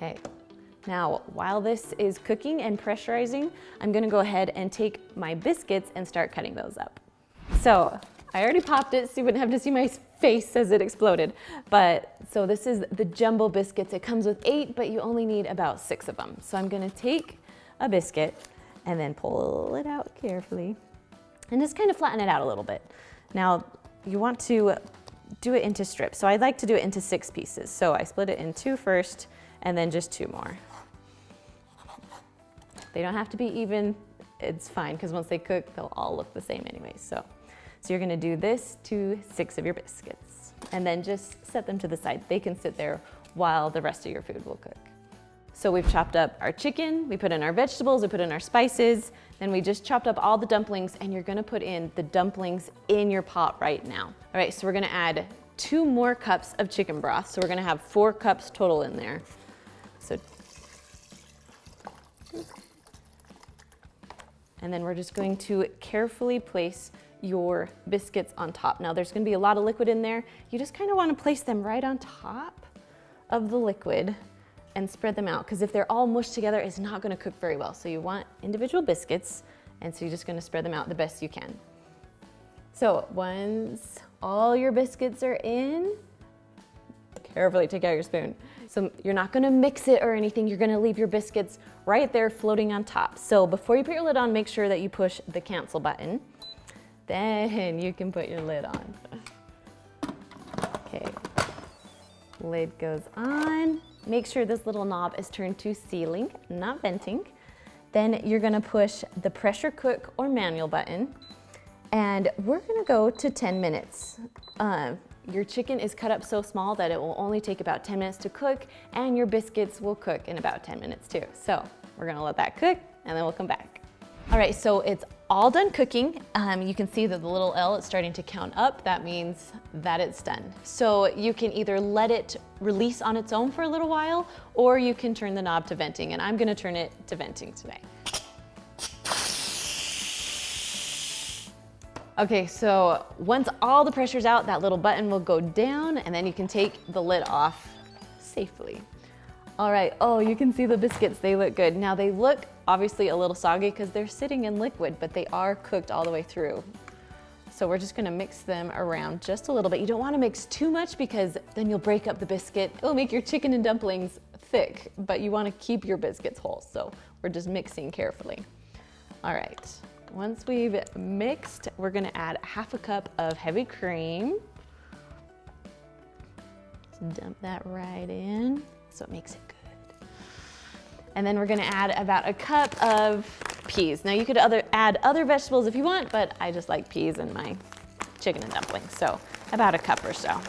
Okay, now while this is cooking and pressurizing, I'm gonna go ahead and take my biscuits and start cutting those up. So I already popped it so you wouldn't have to see my face as it exploded. But so this is the jumbo biscuits. It comes with eight, but you only need about six of them. So I'm gonna take a biscuit and then pull it out carefully and just kind of flatten it out a little bit. Now you want to do it into strips. So I'd like to do it into six pieces. So I split it in two first and then just two more. They don't have to be even, it's fine because once they cook, they'll all look the same anyway. So, so you're gonna do this to six of your biscuits and then just set them to the side. They can sit there while the rest of your food will cook. So we've chopped up our chicken, we put in our vegetables, we put in our spices, then we just chopped up all the dumplings and you're gonna put in the dumplings in your pot right now. All right, so we're gonna add two more cups of chicken broth. So we're gonna have four cups total in there. So, and then we're just going to carefully place your biscuits on top. Now there's gonna be a lot of liquid in there. You just kind of wanna place them right on top of the liquid and spread them out because if they're all mushed together, it's not gonna cook very well. So you want individual biscuits and so you're just gonna spread them out the best you can. So once all your biscuits are in, carefully take out your spoon. So you're not gonna mix it or anything, you're gonna leave your biscuits right there floating on top. So before you put your lid on, make sure that you push the cancel button. Then you can put your lid on. Okay, lid goes on. Make sure this little knob is turned to sealing, not venting. Then you're gonna push the pressure cook or manual button and we're gonna go to 10 minutes. Uh, your chicken is cut up so small that it will only take about 10 minutes to cook and your biscuits will cook in about 10 minutes too. So we're gonna let that cook and then we'll come back. All right, so it's all done cooking. Um, you can see that the little L is starting to count up. That means that it's done. So you can either let it release on its own for a little while or you can turn the knob to venting and I'm gonna turn it to venting today. Okay, so once all the pressure's out, that little button will go down and then you can take the lid off safely. All right, oh, you can see the biscuits, they look good. Now they look obviously a little soggy because they're sitting in liquid, but they are cooked all the way through. So we're just gonna mix them around just a little bit. You don't wanna mix too much because then you'll break up the biscuit. It'll make your chicken and dumplings thick, but you wanna keep your biscuits whole. So we're just mixing carefully. All right. Once we've mixed, we're gonna add half a cup of heavy cream. Just dump that right in so it makes it good. And then we're gonna add about a cup of peas. Now you could other, add other vegetables if you want, but I just like peas in my chicken and dumplings, so about a cup or so.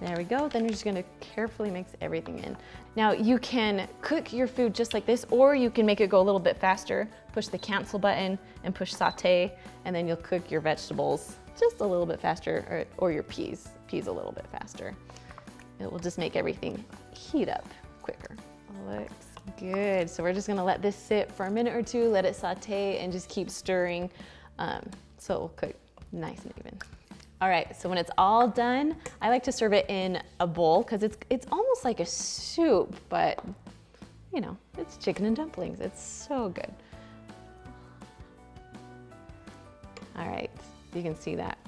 There we go. Then you're just gonna carefully mix everything in. Now you can cook your food just like this, or you can make it go a little bit faster. Push the cancel button and push saute, and then you'll cook your vegetables just a little bit faster, or, or your peas, peas a little bit faster. It will just make everything heat up quicker. Looks good. So we're just gonna let this sit for a minute or two, let it saute, and just keep stirring um, so it will cook nice and even. All right, so when it's all done, I like to serve it in a bowl because it's, it's almost like a soup, but you know, it's chicken and dumplings. It's so good. All right, you can see that.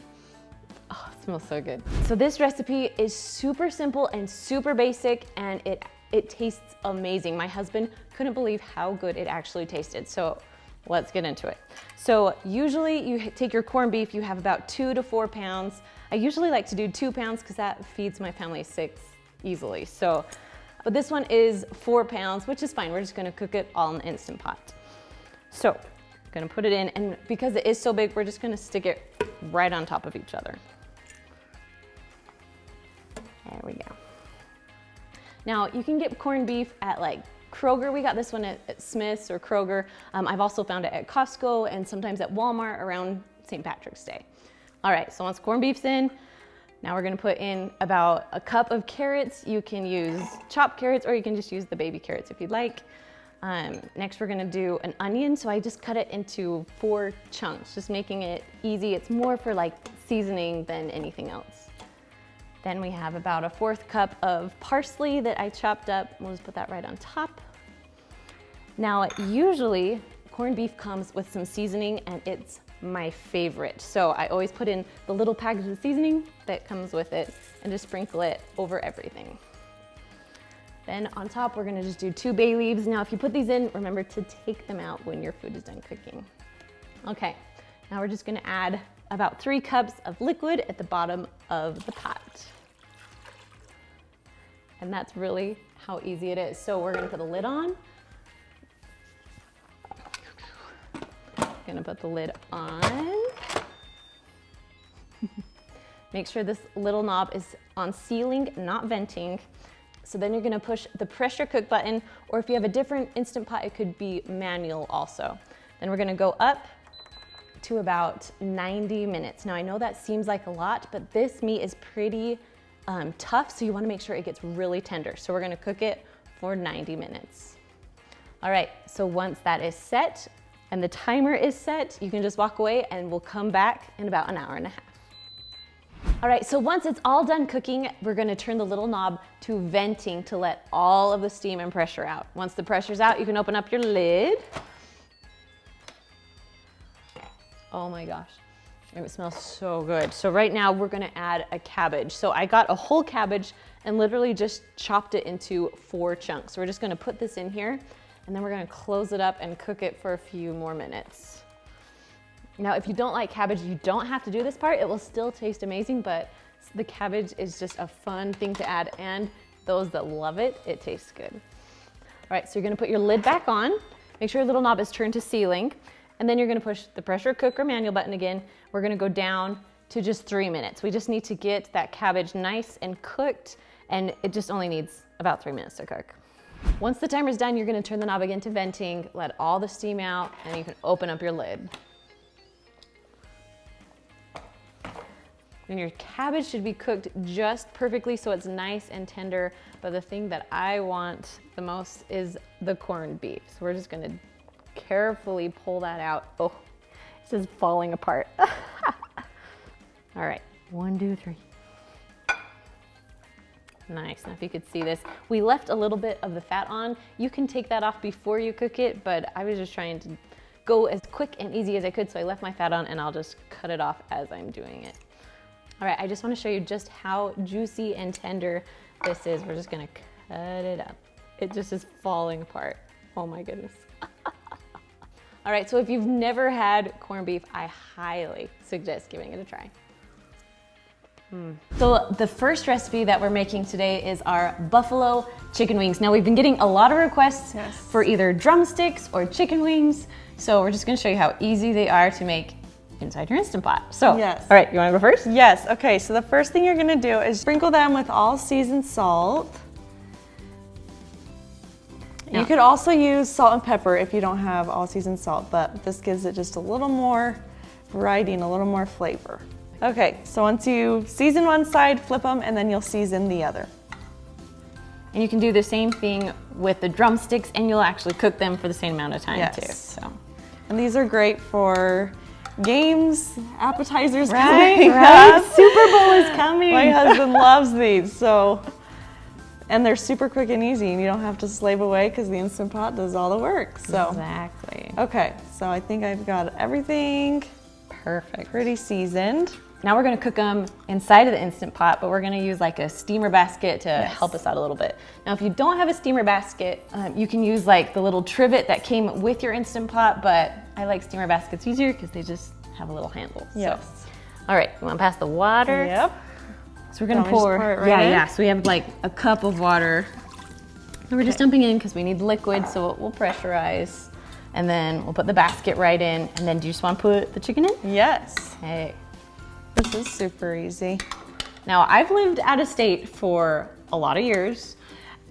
Oh, it smells so good. So this recipe is super simple and super basic and it, it tastes amazing. My husband couldn't believe how good it actually tasted. So let's get into it. So usually you take your corned beef, you have about two to four pounds. I usually like to do two pounds because that feeds my family six easily. So, but this one is four pounds, which is fine. We're just gonna cook it all in the Instant Pot. So, gonna put it in, and because it is so big, we're just gonna stick it right on top of each other. There we go. Now, you can get corned beef at like Kroger, we got this one at, at Smith's or Kroger. Um, I've also found it at Costco and sometimes at Walmart around St. Patrick's Day. All right, so once corned beef's in, now we're gonna put in about a cup of carrots. You can use chopped carrots or you can just use the baby carrots if you'd like. Um, next we're gonna do an onion. So I just cut it into four chunks, just making it easy. It's more for like seasoning than anything else. Then we have about a fourth cup of parsley that I chopped up. We'll just put that right on top. Now, usually corned beef comes with some seasoning and it's my favorite. So I always put in the little package of seasoning that comes with it and just sprinkle it over everything. Then on top, we're gonna just do two bay leaves. Now, if you put these in, remember to take them out when your food is done cooking. Okay, now we're just gonna add about three cups of liquid at the bottom of the pot. And that's really how easy it is. So we're gonna put a lid on. Gonna put the lid on. Make sure this little knob is on sealing, not venting. So then you're gonna push the pressure cook button, or if you have a different Instant Pot, it could be manual also. Then we're gonna go up to about 90 minutes. Now I know that seems like a lot, but this meat is pretty um, tough, so you wanna make sure it gets really tender. So we're gonna cook it for 90 minutes. All right, so once that is set and the timer is set, you can just walk away and we'll come back in about an hour and a half. All right, so once it's all done cooking, we're gonna turn the little knob to venting to let all of the steam and pressure out. Once the pressure's out, you can open up your lid. Oh my gosh. It smells so good. So right now we're gonna add a cabbage. So I got a whole cabbage and literally just chopped it into four chunks. So we're just gonna put this in here and then we're gonna close it up and cook it for a few more minutes. Now, if you don't like cabbage, you don't have to do this part. It will still taste amazing, but the cabbage is just a fun thing to add and those that love it, it tastes good. All right, so you're gonna put your lid back on. Make sure your little knob is turned to sealing. And then you're gonna push the pressure cooker manual button again. We're gonna go down to just three minutes. We just need to get that cabbage nice and cooked and it just only needs about three minutes to cook. Once the timer's done, you're gonna turn the knob again to venting, let all the steam out, and you can open up your lid. And your cabbage should be cooked just perfectly so it's nice and tender. But the thing that I want the most is the corned beef. So we're just gonna carefully pull that out. Oh, this is falling apart. All right, one, two, three. Nice, now if you could see this, we left a little bit of the fat on. You can take that off before you cook it, but I was just trying to go as quick and easy as I could, so I left my fat on and I'll just cut it off as I'm doing it. All right, I just wanna show you just how juicy and tender this is. We're just gonna cut it up. It just is falling apart. Oh my goodness. All right, so if you've never had corned beef, I highly suggest giving it a try. Mm. So the first recipe that we're making today is our buffalo chicken wings. Now we've been getting a lot of requests yes. for either drumsticks or chicken wings. So we're just gonna show you how easy they are to make inside your Instant Pot. So, Yes. all right, you wanna go first? Yes, okay, so the first thing you're gonna do is sprinkle them with all seasoned salt. Yeah. You could also use salt and pepper if you don't have all seasoned salt, but this gives it just a little more variety and a little more flavor. Okay, so once you season one side, flip them, and then you'll season the other. And you can do the same thing with the drumsticks and you'll actually cook them for the same amount of time Yes. too. So, And these are great for games, appetizers Right, coming right. up. Super Bowl is coming. My husband loves these, so. And they're super quick and easy, and you don't have to slave away because the Instant Pot does all the work. So, exactly. okay, so I think I've got everything Perfect. pretty seasoned. Now we're gonna cook them inside of the Instant Pot, but we're gonna use like a steamer basket to help us out a little bit. Now, if you don't have a steamer basket, um, you can use like the little trivet that came with your Instant Pot, but I like steamer baskets easier because they just have a little handle. Yes. So, all right, you wanna pass the water? Yep. So we're gonna Want me to just pour, pour it right yeah, in? yeah. So we have like a cup of water. And we're just dumping in because we need liquid, so it will pressurize. And then we'll put the basket right in. And then do you just want to put the chicken in? Yes. Okay. This is super easy. Now I've lived out of state for a lot of years,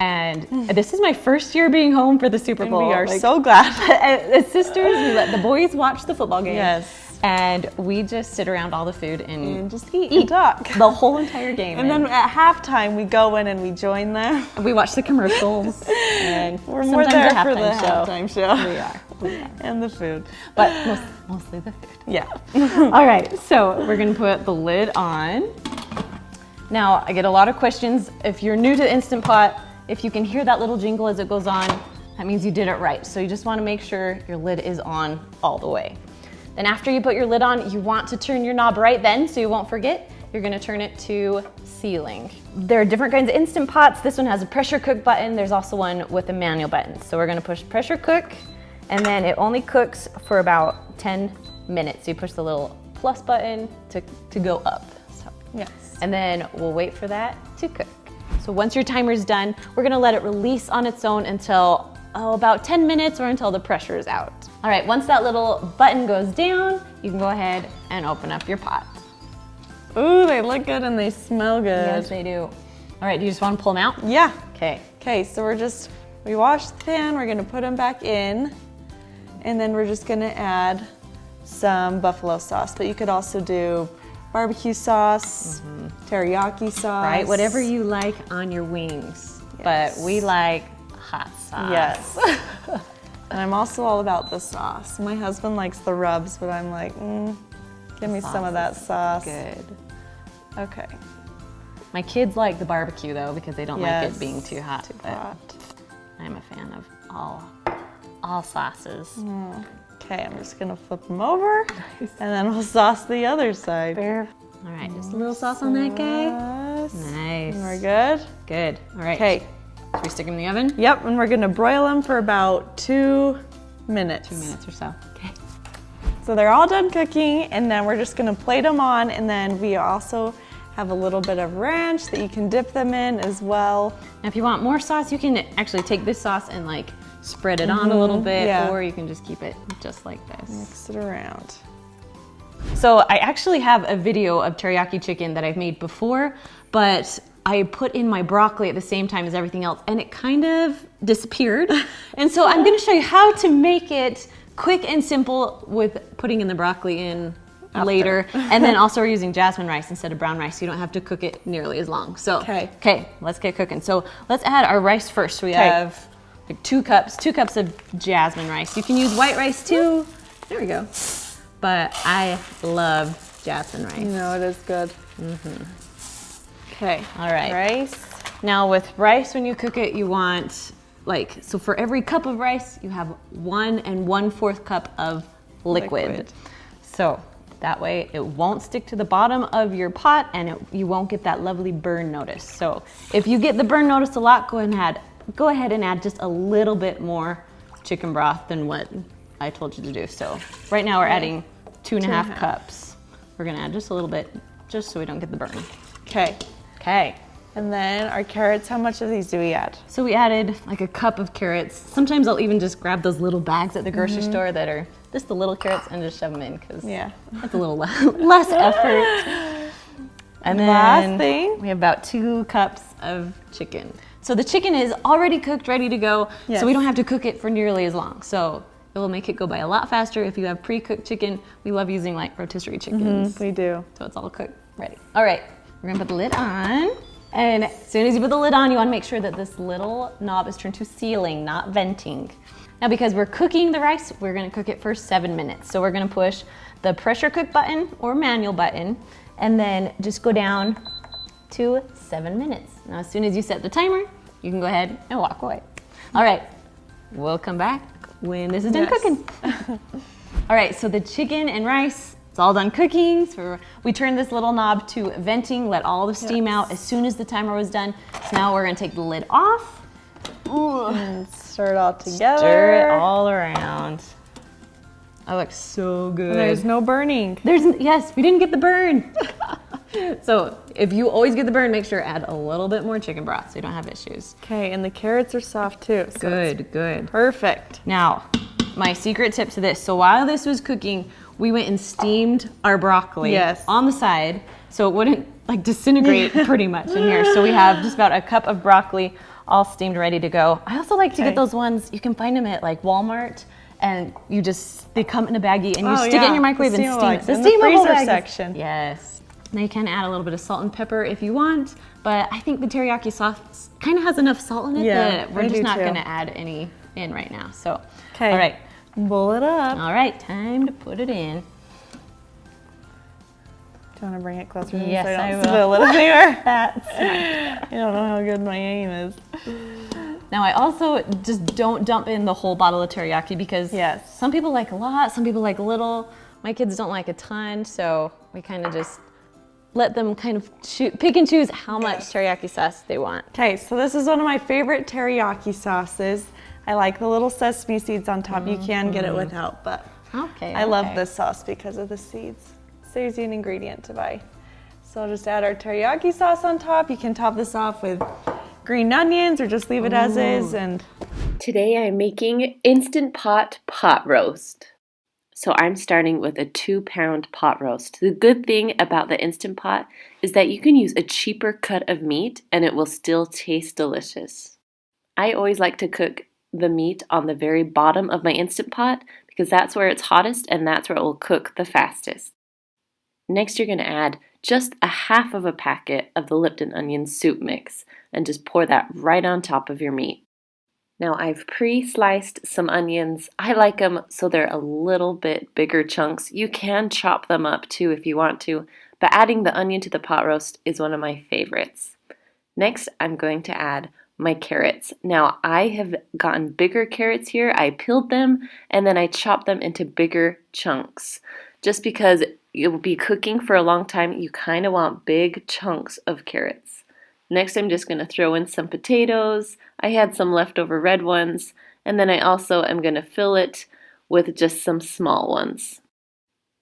and hmm. this is my first year being home for the Super And Bowl. we are Like, so glad. as uh, uh, sisters, we let the boys watch the football game. Yes. And we just sit around all the food and, And just eat and talk. the whole entire game. And then at halftime, we go in and we join them. we watch the commercials. and We're more there a for the halftime show. We are. We are. And the food. But most, mostly the food. Yeah. All right, so we're gonna put the lid on. Now, I get a lot of questions. If you're new to the Instant Pot, if you can hear that little jingle as it goes on, that means you did it right. So you just wanna make sure your lid is on all the way. Then after you put your lid on, you want to turn your knob right then so you won't forget. You're gonna turn it to sealing. There are different kinds of Instant Pots. This one has a pressure cook button. There's also one with a manual button. So we're gonna push pressure cook and then it only cooks for about 10 minutes. You push the little plus button to, to go up. So, Yes. and then we'll wait for that to cook. So once your timer's done, we're gonna let it release on its own until oh, about 10 minutes or until the pressure is out. All right, once that little button goes down, you can go ahead and open up your pot. Ooh, they look good and they smell good. Yes, they do. All right, do you just wanna pull them out? Yeah. Okay. Okay, so we're just, we washed the pan, we're gonna put them back in, and then we're just gonna add some buffalo sauce, but you could also do barbecue sauce, mm-hmm. teriyaki sauce. Right, whatever you like on your wings. But we like hot sauce. Yes. and I'm also all about the sauce. My husband likes the rubs, but I'm like, mm, give me some of that sauce. Good. Okay. My kids like the barbecue though because they don't like it being too hot. Too but hot. I'm a fan of all all sauces. Okay, I'm just gonna flip them over, and then we'll sauce the other side. All right, just a little sauce on that guy. Nice. And we're good. Good. All right. Okay. Should we stick them in the oven? Yep, and we're gonna broil them for about two minutes. Two minutes or so. Okay. So they're all done cooking, and then we're just gonna plate them on, and then we also have a little bit of ranch that you can dip them in as well. Now, if you want more sauce, you can actually take this sauce and like spread it on a little mm-hmm, bit, yeah. or you can just keep it just like this. Mix it around. So I actually have a video of teriyaki chicken that I've made before, but I put in my broccoli at the same time as everything else and it kind of disappeared. and so I'm gonna show you how to make it quick and simple with putting in the broccoli in later. and then also we're using jasmine rice instead of brown rice, so you don't have to cook it nearly as long. So, Okay. okay, let's get cooking. So let's add our rice first. We have like two cups, two cups of jasmine rice. You can use white rice too. There we go. But I love jasmine rice. You know, it is good. Mm-hmm. Okay. All right. Rice. Now with rice, when you cook it, you want like, so for every cup of rice, you have one and one fourth cup of liquid. Liquid. So that way it won't stick to the bottom of your pot and it, you won't get that lovely burn notice. So if you get the burn notice a lot, go ahead and add, go ahead and add just a little bit more chicken broth than what I told you to do. So right now we're adding two and Two and a half half. cups. We're gonna add just a little bit, just so we don't get the burn. Okay. Okay. And then our carrots, how much of these do we add? So we added like a cup of carrots. Sometimes I'll even just grab those little bags at the grocery mm-hmm. store that are just the little carrots and just shove them in because Yeah. that's a little le- less effort. And then Last thing. we have about two cups of chicken. So the chicken is already cooked, ready to go. Yes. So we don't have to cook it for nearly as long. So it will make it go by a lot faster if you have pre-cooked chicken. We love using like rotisserie chickens. Mm-hmm. We do. So it's all cooked, ready. All right, we're gonna put the lid on. And as soon as you put the lid on, you wanna make sure that this little knob is turned to sealing, not venting. Now because we're cooking the rice, we're gonna cook it for seven minutes. So we're gonna push the pressure cook button or manual button, and then just go down to seven minutes. Now as soon as you set the timer, you can go ahead and walk away. All right, we'll come back when this is done Yes. cooking. All right, so the chicken and rice, it's all done cooking. So we turned this little knob to venting, let all the steam out as soon as the timer was done. So now we're gonna take the lid off, And stir it all together. stir it all around. That looks so good. There's no burning. There's, yes, we didn't get the burn. so if you always get the burn, make sure to add a little bit more chicken broth so you don't have issues. Okay, and the carrots are soft too. So Good, good. Perfect. Now, my secret tip to this. So while this was cooking, we went and steamed our broccoli Yes. on the side so it wouldn't like disintegrate pretty much in here. So we have just about a cup of broccoli all steamed ready to go. I also like to get those ones, you can find them at like Walmart and you just, they come in a baggie and you Oh, stick it in your microwave and steam it. The in the freezer section. Yes. Now you can add a little bit of salt and pepper if you want, but I think the teriyaki sauce kind of has enough salt in it Yeah, that we're I just not too. gonna add any in right now. So, Okay. all right. Bowl it up. All right, time to put it in. Do you want to bring it closer? to Yes, so I, I don't will. spill it anywhere? That's I don't know how good my aim is. Now I also just don't dump in the whole bottle of teriyaki because Yes. some people like a lot, some people like little. My kids don't like a ton, so we kind of just let them kind of choo- pick and choose how much teriyaki sauce they want. Okay, so this is one of my favorite teriyaki sauces. I like the little sesame seeds on top. You can get it mm-hmm. without, but Okay. I love this sauce because of the seeds. Saves you an ingredient to buy. So I'll just add our teriyaki sauce on top. You can top this off with green onions or just leave it as is. And Today I'm making Instant Pot pot roast. So I'm starting with a two pound pot roast. The good thing about the Instant Pot is that you can use a cheaper cut of meat and it will still taste delicious. I always like to cook the meat on the very bottom of my Instant Pot because that's where it's hottest and that's where it will cook the fastest. Next, you're going to add just a half of a packet of the Lipton onion soup mix and just pour that right on top of your meat. Now I've pre-sliced some onions. I like them so they're a little bit bigger chunks. You can chop them up too if you want to, but adding the onion to the pot roast is one of my favorites. Next, I'm going to add my carrots. Now I have gotten bigger carrots here. I peeled them and then I chopped them into bigger chunks. Just because you'll be cooking for a long time, you kind of want big chunks of carrots. Next, I'm just going to throw in some potatoes. I had some leftover red ones, and then I also am going to fill it with just some small ones.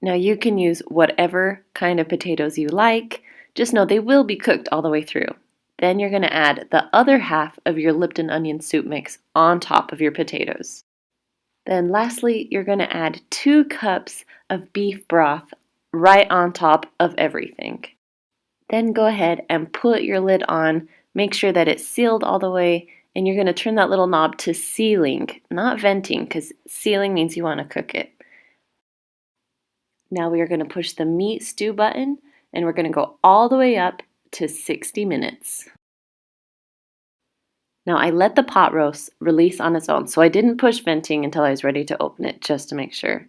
Now, you can use whatever kind of potatoes you like, just know they will be cooked all the way through. Then you're going to add the other half of your Lipton onion soup mix on top of your potatoes. Then, lastly, you're going to add two cups of beef broth right on top of everything. Then go ahead and put your lid on. Make sure that it's sealed all the way, and you're going to turn that little knob to sealing, not venting, because sealing means you want to cook it. Now we are going to push the meat stew button, and we're going to go all the way up to 60 minutes. Now I let the pot roast release on its own, so I didn't push venting until I was ready to open it just to make sure.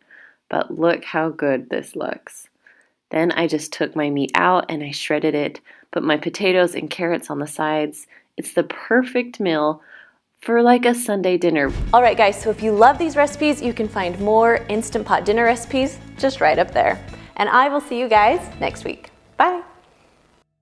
But look how good this looks. Then I just took my meat out and I shredded it, put my potatoes and carrots on the sides. It's the perfect meal for like a Sunday dinner. All right, guys, so if you love these recipes, you can find more Instant Pot dinner recipes just right up there. And I will see you guys next week. Bye.